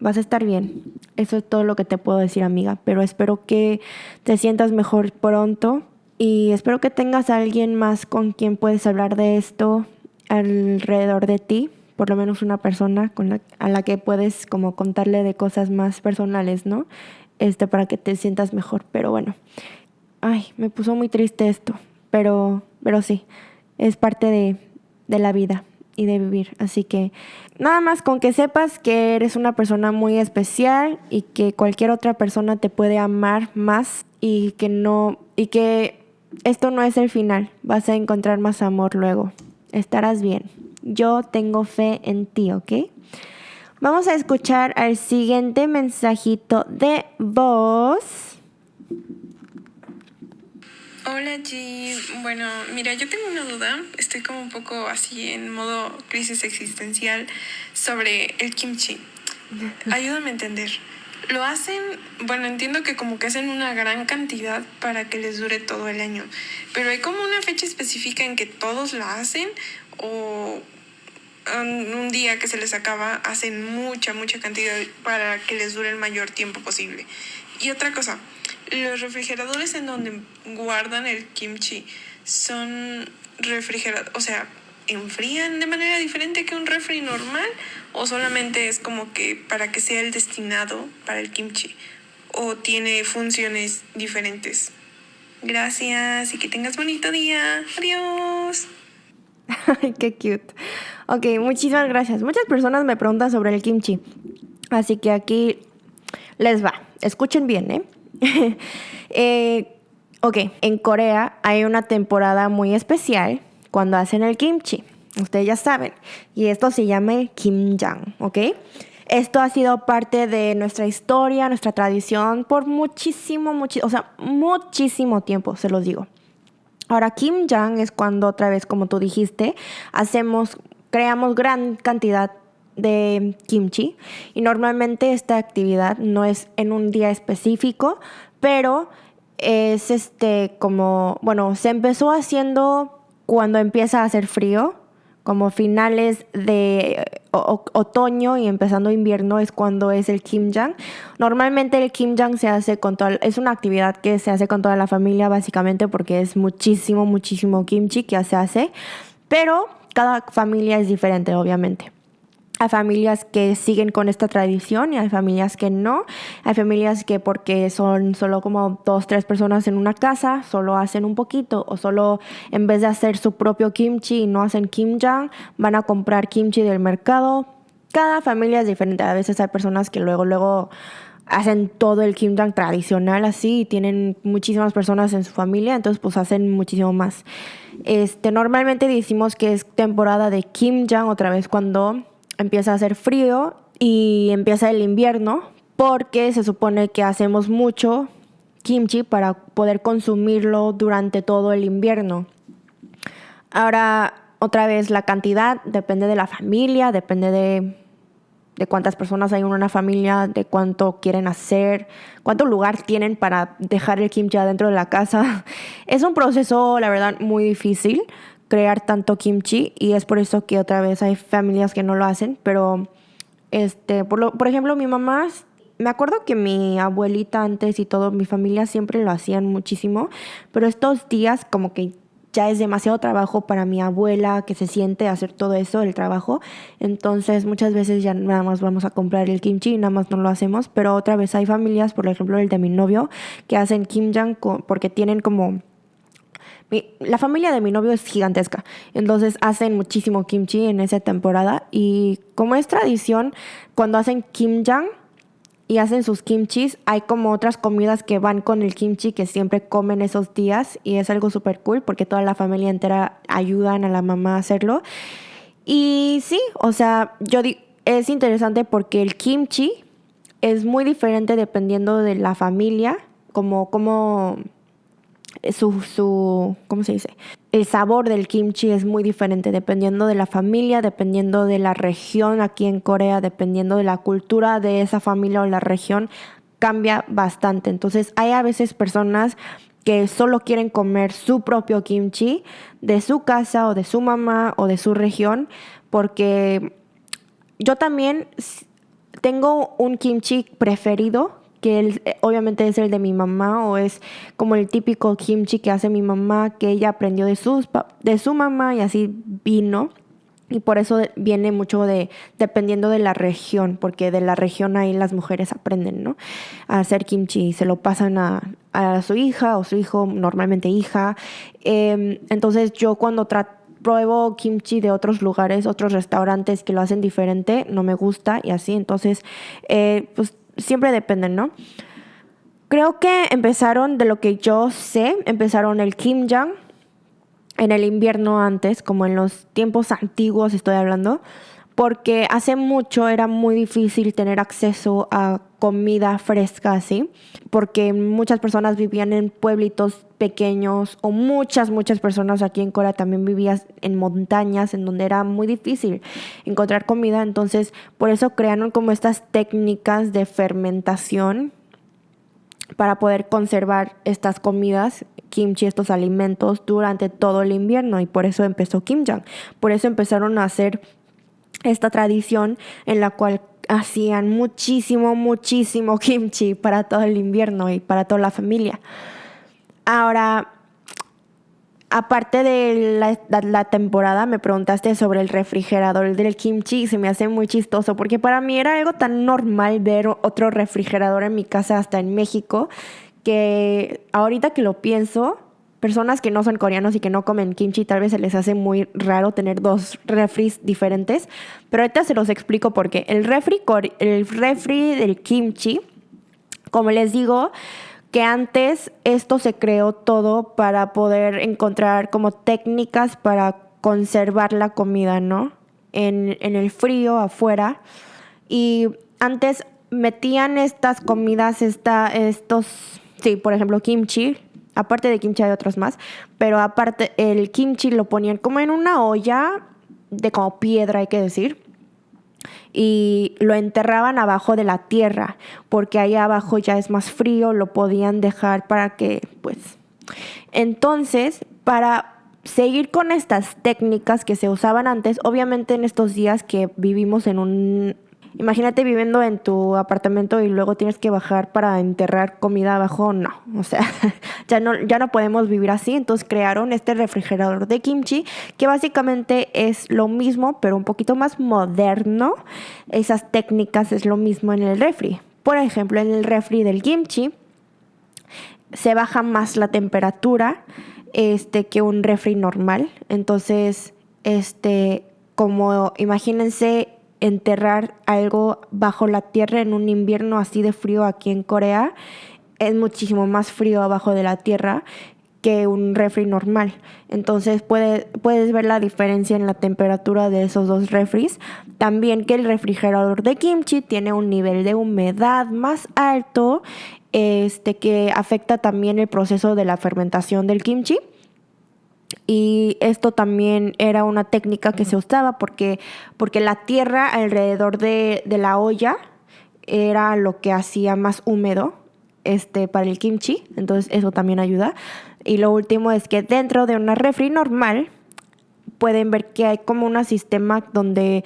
Vas a estar bien. Eso es todo lo que te puedo decir, amiga. Pero espero que te sientas mejor pronto y espero que tengas a alguien más con quien puedes hablar de esto alrededor de ti por lo menos una persona con la, a la que puedes como contarle de cosas más personales, ¿no? Este, para que te sientas mejor. Pero bueno, ay, me puso muy triste esto, pero, pero sí, es parte de, de la vida y de vivir. Así que nada más con que sepas que eres una persona muy especial y que cualquier otra persona te puede amar más y que no y que esto no es el final. Vas a encontrar más amor luego. Estarás bien. Yo tengo fe en ti, ¿ok? Vamos a escuchar al siguiente mensajito de voz. Hola G, bueno, mira, yo tengo una duda, estoy como un poco así en modo crisis existencial sobre el kimchi. Ayúdame a entender. Lo hacen, bueno, entiendo que como que hacen una gran cantidad para que les dure todo el año, pero hay como una fecha específica en que todos la hacen o un día que se les acaba hacen mucha, mucha cantidad para que les dure el mayor tiempo posible. Y otra cosa, los refrigeradores en donde guardan el kimchi son refrigerados, o sea, enfrían de manera diferente que un refri normal o solamente es como que para que sea el destinado para el kimchi o tiene funciones diferentes. Gracias y que tengas bonito día. Adiós. Ay, qué cute. Ok, muchísimas gracias. Muchas personas me preguntan sobre el kimchi. Así que aquí les va. Escuchen bien, ¿eh? eh ok, en Corea hay una temporada muy especial cuando hacen el kimchi. Ustedes ya saben. Y esto se llama kimjang, ¿ok? Esto ha sido parte de nuestra historia, nuestra tradición por muchísimo, muchísimo, o sea, muchísimo tiempo, se los digo. Ahora, kimjang es cuando otra vez, como tú dijiste, hacemos, creamos gran cantidad de kimchi y normalmente esta actividad no es en un día específico, pero es este como, bueno, se empezó haciendo cuando empieza a hacer frío, como finales de otoño y empezando invierno es cuando es el kimjang. Normalmente el kimjang se hace con toda, es una actividad que se hace con toda la familia básicamente porque es muchísimo, muchísimo kimchi que se hace, pero cada familia es diferente obviamente. Hay familias que siguen con esta tradición y hay familias que no. Hay familias que porque son solo como dos, tres personas en una casa, solo hacen un poquito o solo en vez de hacer su propio kimchi y no hacen kimjang, van a comprar kimchi del mercado. Cada familia es diferente. A veces hay personas que luego, luego hacen todo el kimjang tradicional así y tienen muchísimas personas en su familia, entonces pues hacen muchísimo más. Este, normalmente decimos que es temporada de kimjang otra vez cuando empieza a hacer frío y empieza el invierno porque se supone que hacemos mucho kimchi para poder consumirlo durante todo el invierno. Ahora, otra vez, la cantidad depende de la familia, depende de, de cuántas personas hay en una familia, de cuánto quieren hacer, cuánto lugar tienen para dejar el kimchi adentro de la casa. Es un proceso, la verdad, muy difícil crear tanto kimchi y es por eso que otra vez hay familias que no lo hacen, pero este, por, lo, por ejemplo, mi mamá, me acuerdo que mi abuelita antes y todo, mi familia siempre lo hacían muchísimo, pero estos días como que ya es demasiado trabajo para mi abuela que se siente hacer todo eso, el trabajo. Entonces muchas veces ya nada más vamos a comprar el kimchi y nada más no lo hacemos. Pero otra vez hay familias, por ejemplo el de mi novio, que hacen kimjang porque tienen como la familia de mi novio es gigantesca, entonces hacen muchísimo kimchi en esa temporada y como es tradición, cuando hacen kimjang y hacen sus kimchis, hay como otras comidas que van con el kimchi que siempre comen esos días y es algo súper cool porque toda la familia entera ayudan a la mamá a hacerlo. Y sí, o sea, yo es interesante porque el kimchi es muy diferente dependiendo de la familia, como, como su, su, ¿cómo se dice? El sabor del kimchi es muy diferente dependiendo de la familia, dependiendo de la región aquí en Corea, dependiendo de la cultura de esa familia o la región, cambia bastante. Entonces hay a veces personas que solo quieren comer su propio kimchi de su casa o de su mamá o de su región, porque yo también tengo un kimchi preferido que él, eh, obviamente es el de mi mamá o es como el típico kimchi que hace mi mamá, que ella aprendió de, sus, de su mamá y así vino. Y por eso viene mucho de, dependiendo de la región, porque de la región ahí las mujeres aprenden, ¿no? A hacer kimchi y se lo pasan a, a su hija o su hijo, normalmente hija. Em, entonces yo cuando pruebo kimchi de otros lugares, otros restaurantes que lo hacen diferente, no me gusta y así. Entonces, eh, pues siempre dependen, ¿no? Creo que empezaron, de lo que yo sé, empezaron el kimjang en el invierno antes, como en los tiempos antiguos estoy hablando, porque hace mucho era muy difícil tener acceso a comida fresca así, porque muchas personas vivían en pueblitos pequeños o muchas, muchas personas aquí en Corea también vivían en montañas en donde era muy difícil encontrar comida, entonces por eso crearon como estas técnicas de fermentación para poder conservar estas comidas, kimchi, estos alimentos durante todo el invierno y por eso empezó Kimjang. Por eso empezaron a hacer esta tradición en la cual hacían muchísimo, muchísimo kimchi para todo el invierno y para toda la familia. Ahora, aparte de la, temporada, me preguntaste sobre el refrigerador del kimchi y se me hace muy chistoso porque para mí era algo tan normal ver otro refrigerador en mi casa hasta en México que ahorita que lo pienso, personas que no son coreanos y que no comen kimchi tal vez se les hace muy raro tener dos refris diferentes, pero ahorita se los explico porque el refri, el refri del kimchi, como les digo, que antes esto se creó todo para poder encontrar como técnicas para conservar la comida, ¿no? En, el frío afuera. Y antes metían estas comidas, esta, estos, sí, por ejemplo, kimchi. Aparte de kimchi hay otros más, pero aparte el kimchi lo ponían como en una olla de como piedra, hay que decir y lo enterraban abajo de la tierra, porque ahí abajo ya es más frío, lo podían dejar para que, pues... Entonces, para seguir con estas técnicas que se usaban antes, obviamente en estos días que vivimos en un Imagínate viviendo en tu apartamento y luego tienes que bajar para enterrar comida abajo. No, o sea, ya no, ya no podemos vivir así. Entonces crearon este refrigerador de kimchi que básicamente es lo mismo, pero un poquito más moderno. Esas técnicas es lo mismo en el refri. Por ejemplo, en el refri del kimchi se baja más la temperatura este, que un refri normal. Entonces, este, como imagínense enterrar algo bajo la tierra en un invierno así de frío aquí en Corea es muchísimo más frío abajo de la tierra que un refri normal. Entonces puedes ver la diferencia en la temperatura de esos dos refris. También que el refrigerador de kimchi tiene un nivel de humedad más alto, este, que afecta también el proceso de la fermentación del kimchi. Y esto también era una técnica que se usaba porque, porque la tierra alrededor de, la olla era lo que hacía más húmedo este, para el kimchi, entonces eso también ayuda. Y lo último es que dentro de una refri normal pueden ver que hay como un sistema donde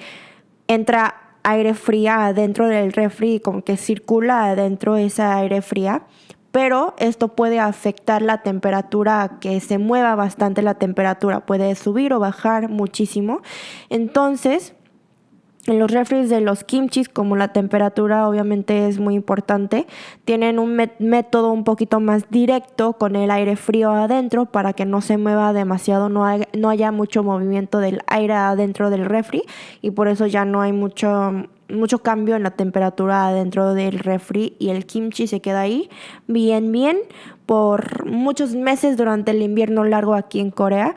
entra aire fría adentro del refri, como que circula adentro esa aire fría pero esto puede afectar la temperatura, que se mueva bastante la temperatura, puede subir o bajar muchísimo. Entonces, en los refres de los kimchis, como la temperatura obviamente es muy importante, tienen un método un poquito más directo con el aire frío adentro para que no se mueva demasiado, no, no haya mucho movimiento del aire adentro del refri y por eso ya no hay mucho mucho cambio en la temperatura dentro del refri y el kimchi se queda ahí bien, bien por muchos meses durante el invierno largo aquí en Corea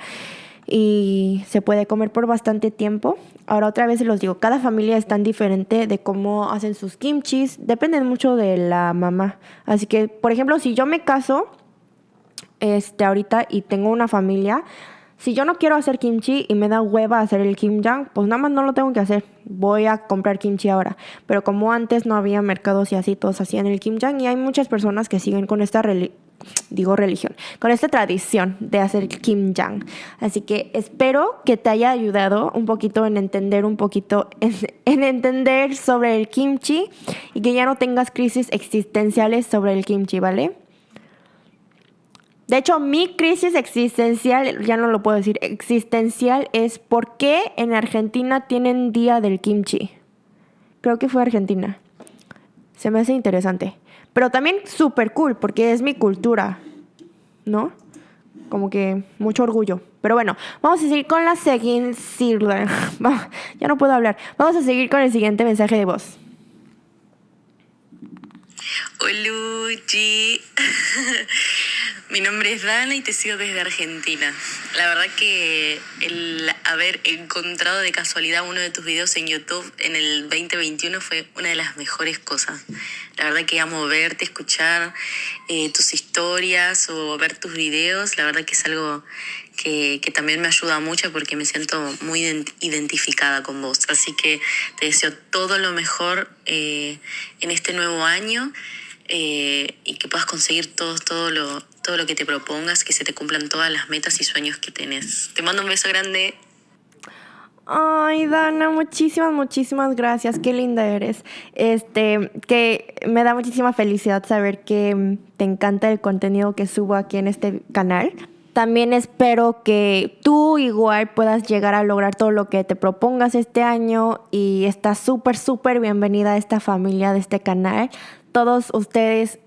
y se puede comer por bastante tiempo. Ahora otra vez se los digo, cada familia es tan diferente de cómo hacen sus kimchis, depende mucho de la mamá. Así que, por ejemplo, si yo me caso este ahorita y tengo una familia, si yo no quiero hacer kimchi y me da hueva hacer el kimjang, pues nada más no lo tengo que hacer. Voy a comprar kimchi ahora. Pero como antes no había mercados y así todos hacían el kimjang y hay muchas personas que siguen con esta digo religión, con esta tradición de hacer kimjang. Así que espero que te haya ayudado un poquito en entender un poquito en, en entender sobre el kimchi y que ya no tengas crisis existenciales sobre el kimchi, ¿vale? De hecho, mi crisis existencial, ya no lo puedo decir, existencial es por qué en Argentina tienen día del kimchi. Creo que fue Argentina. Se me hace interesante. Pero también súper cool porque es mi cultura, ¿no? Como que mucho orgullo. Pero bueno, vamos a seguir con la siguiente... ya no puedo hablar. Vamos a seguir con el siguiente mensaje de voz. Oluchi. Mi nombre es Dana y te sigo desde Argentina. La verdad que el haber encontrado de casualidad uno de tus videos en YouTube en el 2021 fue una de las mejores cosas. La verdad que amo verte, escuchar eh, tus historias o ver tus videos. La verdad que es algo que, también me ayuda mucho porque me siento muy identificada con vos. Así que te deseo todo lo mejor eh, en este nuevo año. Eh, y que puedas conseguir todo, todo, lo, todo lo que te propongas, que se te cumplan todas las metas y sueños que tenés. Te mando un beso grande. Ay, Dana, muchísimas, muchísimas gracias. Qué linda eres. Este, que me da muchísima felicidad saber que te encanta el contenido que subo aquí en este canal. También espero que tú igual puedas llegar a lograr todo lo que te propongas este año y estás súper, súper bienvenida a esta familia de este canal todos ustedes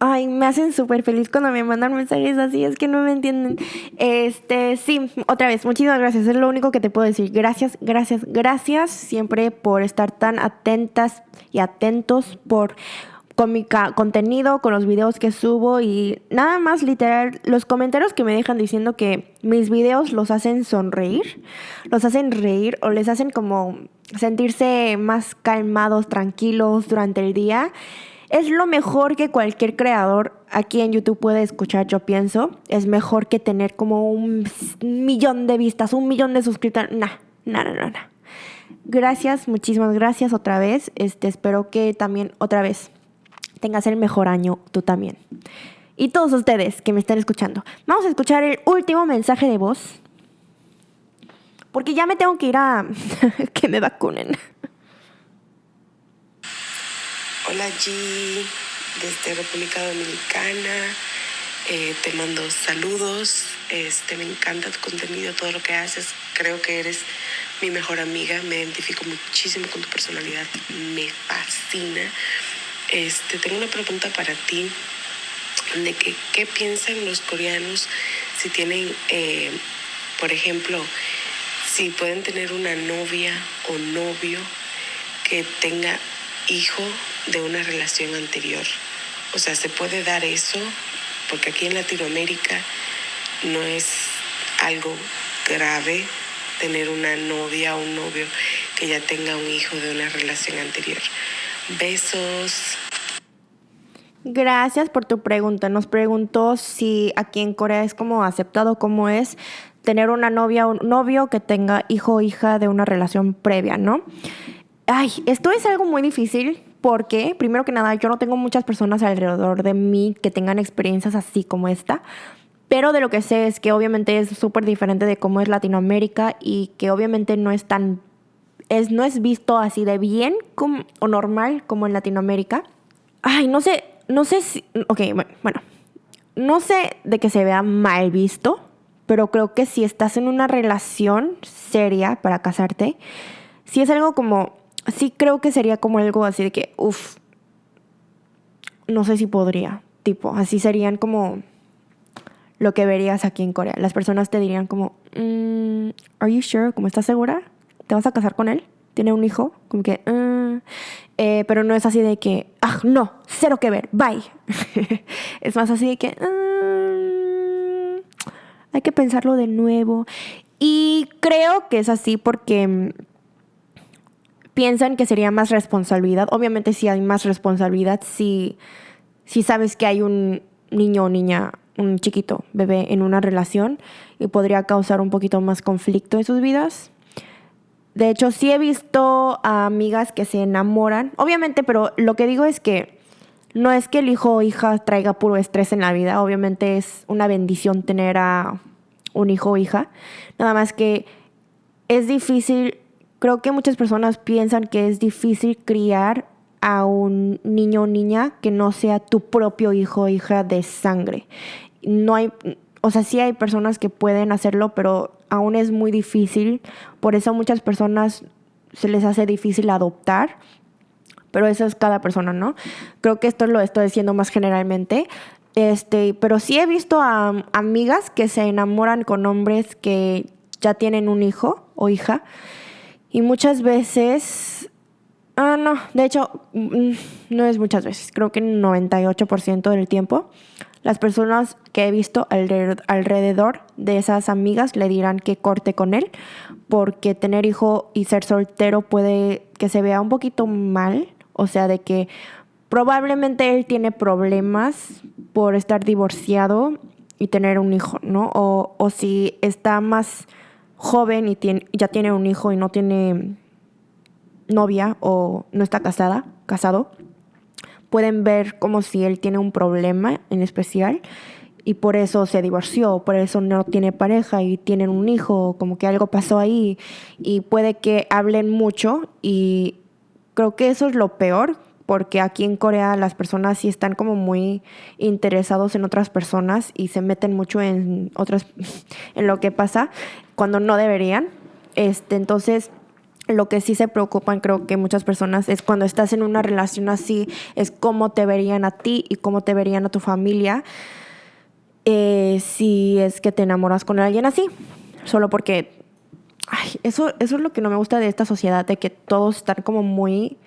Ay, me hacen súper feliz cuando me mandan mensajes así, es que no me entienden. Este, sí, otra vez, muchísimas gracias, es lo único que te puedo decir. Gracias, gracias, gracias siempre por estar tan atentas y atentos por con mi contenido, con los videos que subo y nada más literal, los comentarios que me dejan diciendo que mis videos los hacen sonreír, los hacen reír o les hacen como sentirse más calmados, tranquilos durante el día. Es lo mejor que cualquier creador aquí en YouTube puede escuchar, yo pienso. Es mejor que tener como un millón de vistas, un millón de suscriptores. Nah, nah, nah, nah. Gracias, muchísimas gracias otra vez. Este, espero que también otra vez tengas el mejor año tú también. Y todos ustedes que me están escuchando. Vamos a escuchar el último mensaje de voz porque ya me tengo que ir a que me vacunen. Hola G, desde República Dominicana. Eh, te mando saludos. Este, me encanta tu contenido, todo lo que haces. Creo que eres mi mejor amiga. Me identifico muchísimo con tu personalidad. Me fascina. Este, tengo una pregunta para ti de que qué piensan los coreanos si tienen, eh, por ejemplo, si pueden tener una novia o novio que tenga hijo de una relación anterior. O sea, se puede dar eso porque aquí en Latinoamérica no es algo grave tener una novia o un novio que ya tenga un hijo de una relación anterior. Besos. Gracias por tu pregunta. Nos preguntó si aquí en Corea es como aceptado como es tener una novia o un novio que tenga hijo o hija de una relación previa, ¿no? Ay, esto es algo muy difícil porque, primero que nada, yo no tengo muchas personas alrededor de mí que tengan experiencias así como esta. Pero de lo que sé es que obviamente es súper diferente de cómo es Latinoamérica y que obviamente no es tan. Es, no es visto así de bien como, o normal como en Latinoamérica. Ay, no sé, no sé si. Ok, bueno. No sé de que se vea mal visto, pero creo que si estás en una relación seria para casarte, si es algo como, sí creo que sería como algo así de que, uff, no sé si podría, tipo, así serían como lo que verías aquí en Corea. Las personas te dirían como, mm, ¿Are you sure? ¿Cómo estás segura? ¿Te vas a casar con él? ¿Tiene un hijo? Como que, mm". eh, pero no es así de que, ah, no, cero que ver, bye. es más así de que, mm, hay que pensarlo de nuevo. Y creo que es así porque piensan que sería más responsabilidad. Obviamente sí hay más responsabilidad si, si sabes que hay un niño o niña, un chiquito, bebé en una relación y podría causar un poquito más conflicto en sus vidas. De hecho, sí he visto a amigas que se enamoran, obviamente, pero lo que digo es que no es que el hijo o hija traiga puro estrés en la vida, obviamente es una bendición tener a un hijo o hija, nada más que es difícil, creo que muchas personas piensan que es difícil criar a un niño o niña que no sea tu propio hijo o hija de sangre. No hay, o sea, sí hay personas que pueden hacerlo, pero aún es muy difícil. Por eso muchas personas se les hace difícil adoptar. Pero eso es cada persona, ¿no? Creo que esto lo estoy diciendo más generalmente. Este, pero sí he visto a amigas que se enamoran con hombres que ya tienen un hijo o hija. Y muchas veces Ah, no, de hecho, mm, no es muchas veces, creo que 98% del tiempo. Las personas que he visto alrededor de esas amigas le dirán que corte con él, porque tener hijo y ser soltero puede que se vea un poquito mal, o sea, de que probablemente él tiene problemas por estar divorciado y tener un hijo, ¿no? O, o si está más joven y ya tiene un hijo y no tiene novia o no está casada, casado, pueden ver como si él tiene un problema en especial y por eso se divorció, por eso no tiene pareja y tienen un hijo, como que algo pasó ahí y puede que hablen mucho y creo que eso es lo peor porque aquí en Corea las personas sí están como muy interesados en otras personas y se meten mucho en otras en lo que pasa cuando no deberían. Este, entonces lo que sí se preocupan, creo que muchas personas, es cuando estás en una relación así, es cómo te verían a ti y cómo te verían a tu familia eh, si es que te enamoras con alguien así. Solo porque, eso, eso es lo que no me gusta de esta sociedad, de que todos están como muy...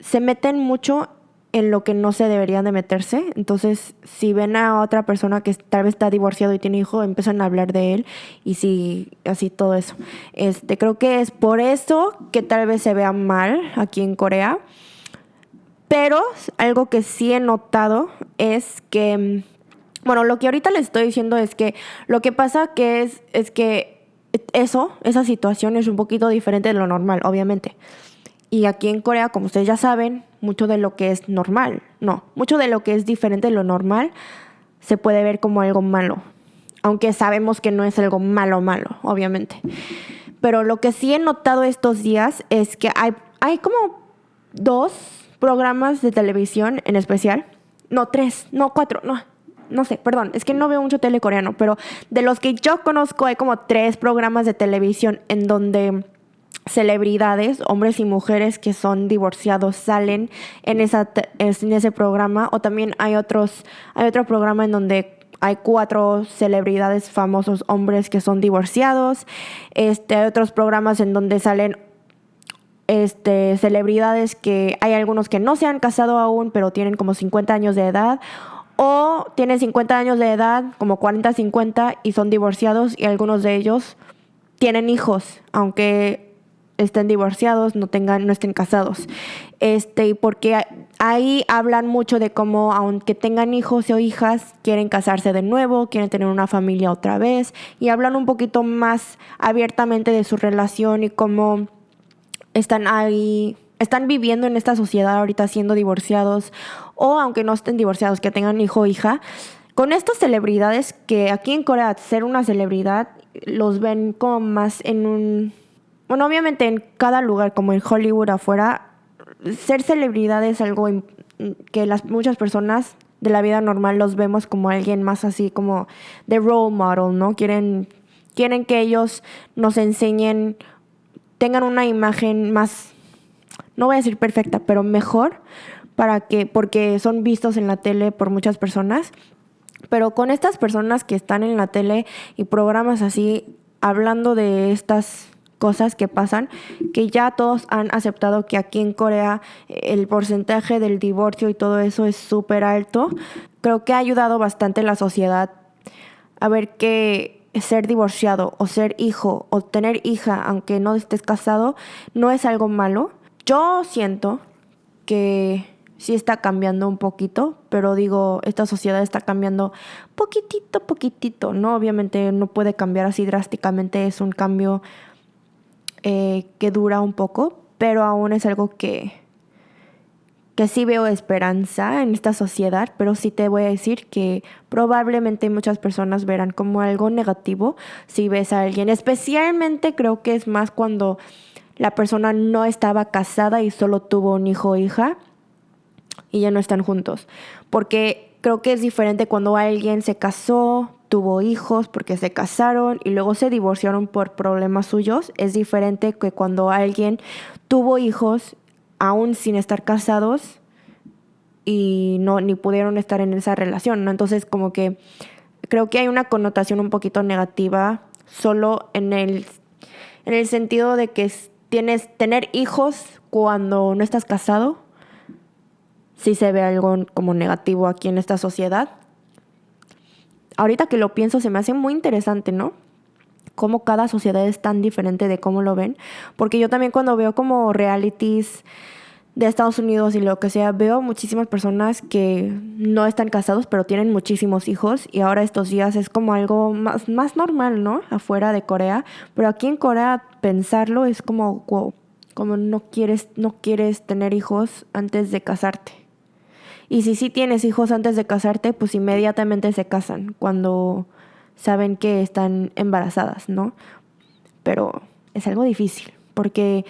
Se meten mucho en lo que no se deberían de meterse. Entonces, si ven a otra persona que tal vez está divorciado y tiene hijo, empiezan a hablar de él y si así todo eso. Este, creo que es por eso que tal vez se vea mal aquí en Corea. Pero algo que sí he notado es que, bueno, lo que ahorita les estoy diciendo es que lo que pasa que es, es que eso, esa situación es un poquito diferente de lo normal, obviamente. Y aquí en Corea, como ustedes ya saben, mucho de lo que es normal, no, mucho de lo que es diferente de lo normal se puede ver como algo malo, aunque sabemos que no es algo malo malo, obviamente. Pero lo que sí he notado estos días es que hay, hay como dos programas de televisión en especial, no tres, no cuatro, no, no sé, perdón, es que no veo mucho tele coreano, pero de los que yo conozco hay como tres programas de televisión en donde celebridades, hombres y mujeres que son divorciados salen en, ese programa o también hay otros hay otro programa en donde hay cuatro celebridades famosos hombres que son divorciados. Este hay otros programas en donde salen este celebridades que hay algunos que no se han casado aún pero tienen como 50 años de edad o tienen 50 años de edad como 40 50 y son divorciados y algunos de ellos tienen hijos aunque estén divorciados, no tengan, no estén casados. Este, porque ahí hablan mucho de cómo, aunque tengan hijos o hijas, quieren casarse de nuevo, quieren tener una familia otra vez, y hablan un poquito más abiertamente de su relación y cómo están ahí, están viviendo en esta sociedad ahorita siendo divorciados, o aunque no estén divorciados, que tengan hijo o hija. Con estas celebridades que aquí en Corea ser una celebridad los ven como más en un bueno, obviamente en cada lugar, como en Hollywood afuera, ser celebridad es algo que las muchas personas de la vida normal los vemos como alguien más así como de role model, ¿no? Quieren, quieren que ellos nos enseñen, tengan una imagen más, no voy a decir perfecta, pero mejor, para que, porque son vistos en la tele por muchas personas. Pero con estas personas que están en la tele y programas así, hablando de estas cosas que pasan, que ya todos han aceptado que aquí en Corea eh, el porcentaje del divorcio y todo eso es súper alto. Creo que ha ayudado bastante la sociedad a ver que ser divorciado o ser hijo o tener hija, aunque no estés casado, no es algo malo. Yo siento que sí está cambiando un poquito, pero digo, esta sociedad está cambiando poquitito, poquitito, ¿no? Obviamente no puede cambiar así drásticamente, es un cambio eh, que dura un poco, pero aún es algo que, que sí veo esperanza en esta sociedad, pero sí te voy a decir que probablemente muchas personas verán como algo negativo si ves a alguien. Especialmente creo que es más cuando la persona no estaba casada y solo tuvo un hijo o hija y ya no están juntos. Porque Creo que es diferente cuando alguien se casó, tuvo hijos porque se casaron y luego se divorciaron por problemas suyos. Es diferente que cuando alguien tuvo hijos aún sin estar casados y no ni pudieron estar en esa relación, ¿no? Entonces, como que creo que hay una connotación un poquito negativa solo en el en el sentido de que tienes tener hijos cuando no estás casado. Sí se ve algo como negativo aquí en esta sociedad. Ahorita que lo pienso se me hace muy interesante, ¿no? Cómo cada sociedad es tan diferente de cómo lo ven, porque yo también cuando veo como realities de Estados Unidos y lo que sea, veo muchísimas personas que no están casados, pero tienen muchísimos hijos y ahora estos días es como algo más, más normal, ¿no? Afuera de Corea, pero aquí en Corea pensarlo es como, wow, como no quieres, no quieres tener hijos antes de casarte. Y si sí tienes hijos antes de casarte, pues inmediatamente se casan cuando saben que están embarazadas, ¿no? Pero es algo difícil, porque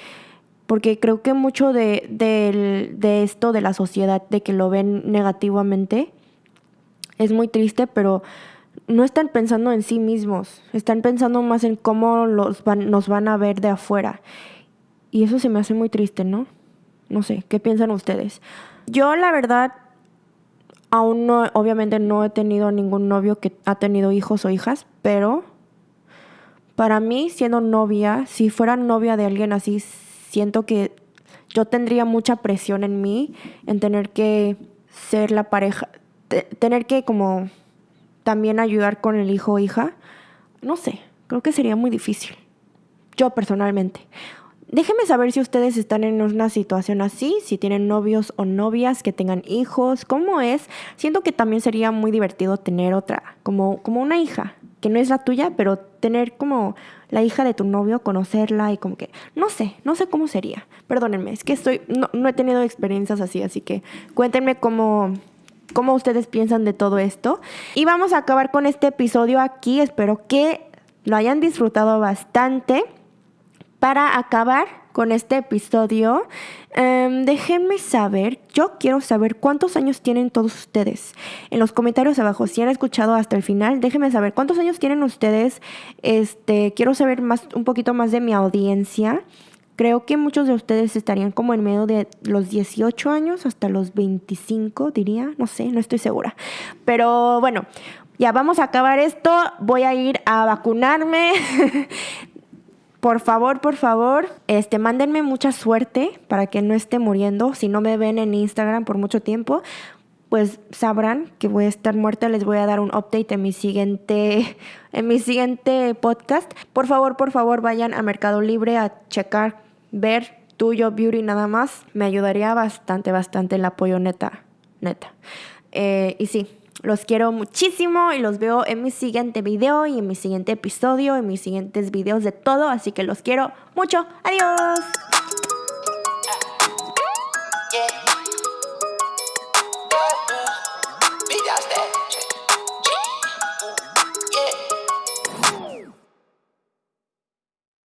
porque creo que mucho de, de, esto de la sociedad, de que lo ven negativamente, es muy triste, pero no están pensando en sí mismos, están pensando más en cómo los van, nos van a ver de afuera. Y eso se me hace muy triste, ¿no? No sé, ¿qué piensan ustedes? Yo la verdad, aún no, obviamente no he tenido ningún novio que ha tenido hijos o hijas, pero para mí siendo novia, si fuera novia de alguien así, siento que yo tendría mucha presión en mí en tener que ser la pareja, tener que como también ayudar con el hijo o hija. No sé, creo que sería muy difícil. Yo personalmente. Déjenme saber si ustedes están en una situación así, si tienen novios o novias que tengan hijos, cómo es. Siento que también sería muy divertido tener otra, como, como una hija, que no es la tuya, pero tener como la hija de tu novio, conocerla y como que, no sé, no sé cómo sería. Perdónenme, es que estoy, no, no he tenido experiencias así, así que cuéntenme cómo, cómo ustedes piensan de todo esto. Y vamos a acabar con este episodio aquí. Espero que lo hayan disfrutado bastante. Para acabar, con este episodio. Em, déjenme saber, yo quiero saber cuántos años tienen todos ustedes. En los comentarios abajo, si han escuchado hasta el final, déjenme saber cuántos años tienen ustedes. Este, quiero saber más, un poquito más de mi audiencia. Creo que muchos de ustedes estarían como en medio de los 18 años hasta los 25, diría. No sé, no estoy segura. Pero bueno, ya vamos a acabar esto. Voy a ir a vacunarme. por favor, por favor, este, mándenme mucha suerte para que no esté muriendo. Si no me ven en Instagram por mucho tiempo, pues sabrán que voy a estar muerta. Les voy a dar un update en mi siguiente, en mi siguiente podcast. Por favor, por favor, vayan a Mercado Libre a checar, ver tuyo beauty nada más. Me ayudaría bastante, bastante el apoyo neta, neta. Eh, y sí, los quiero muchísimo y los veo en mi siguiente video y en mi siguiente episodio, en mis siguientes videos de todo. Así que los quiero mucho. Adiós.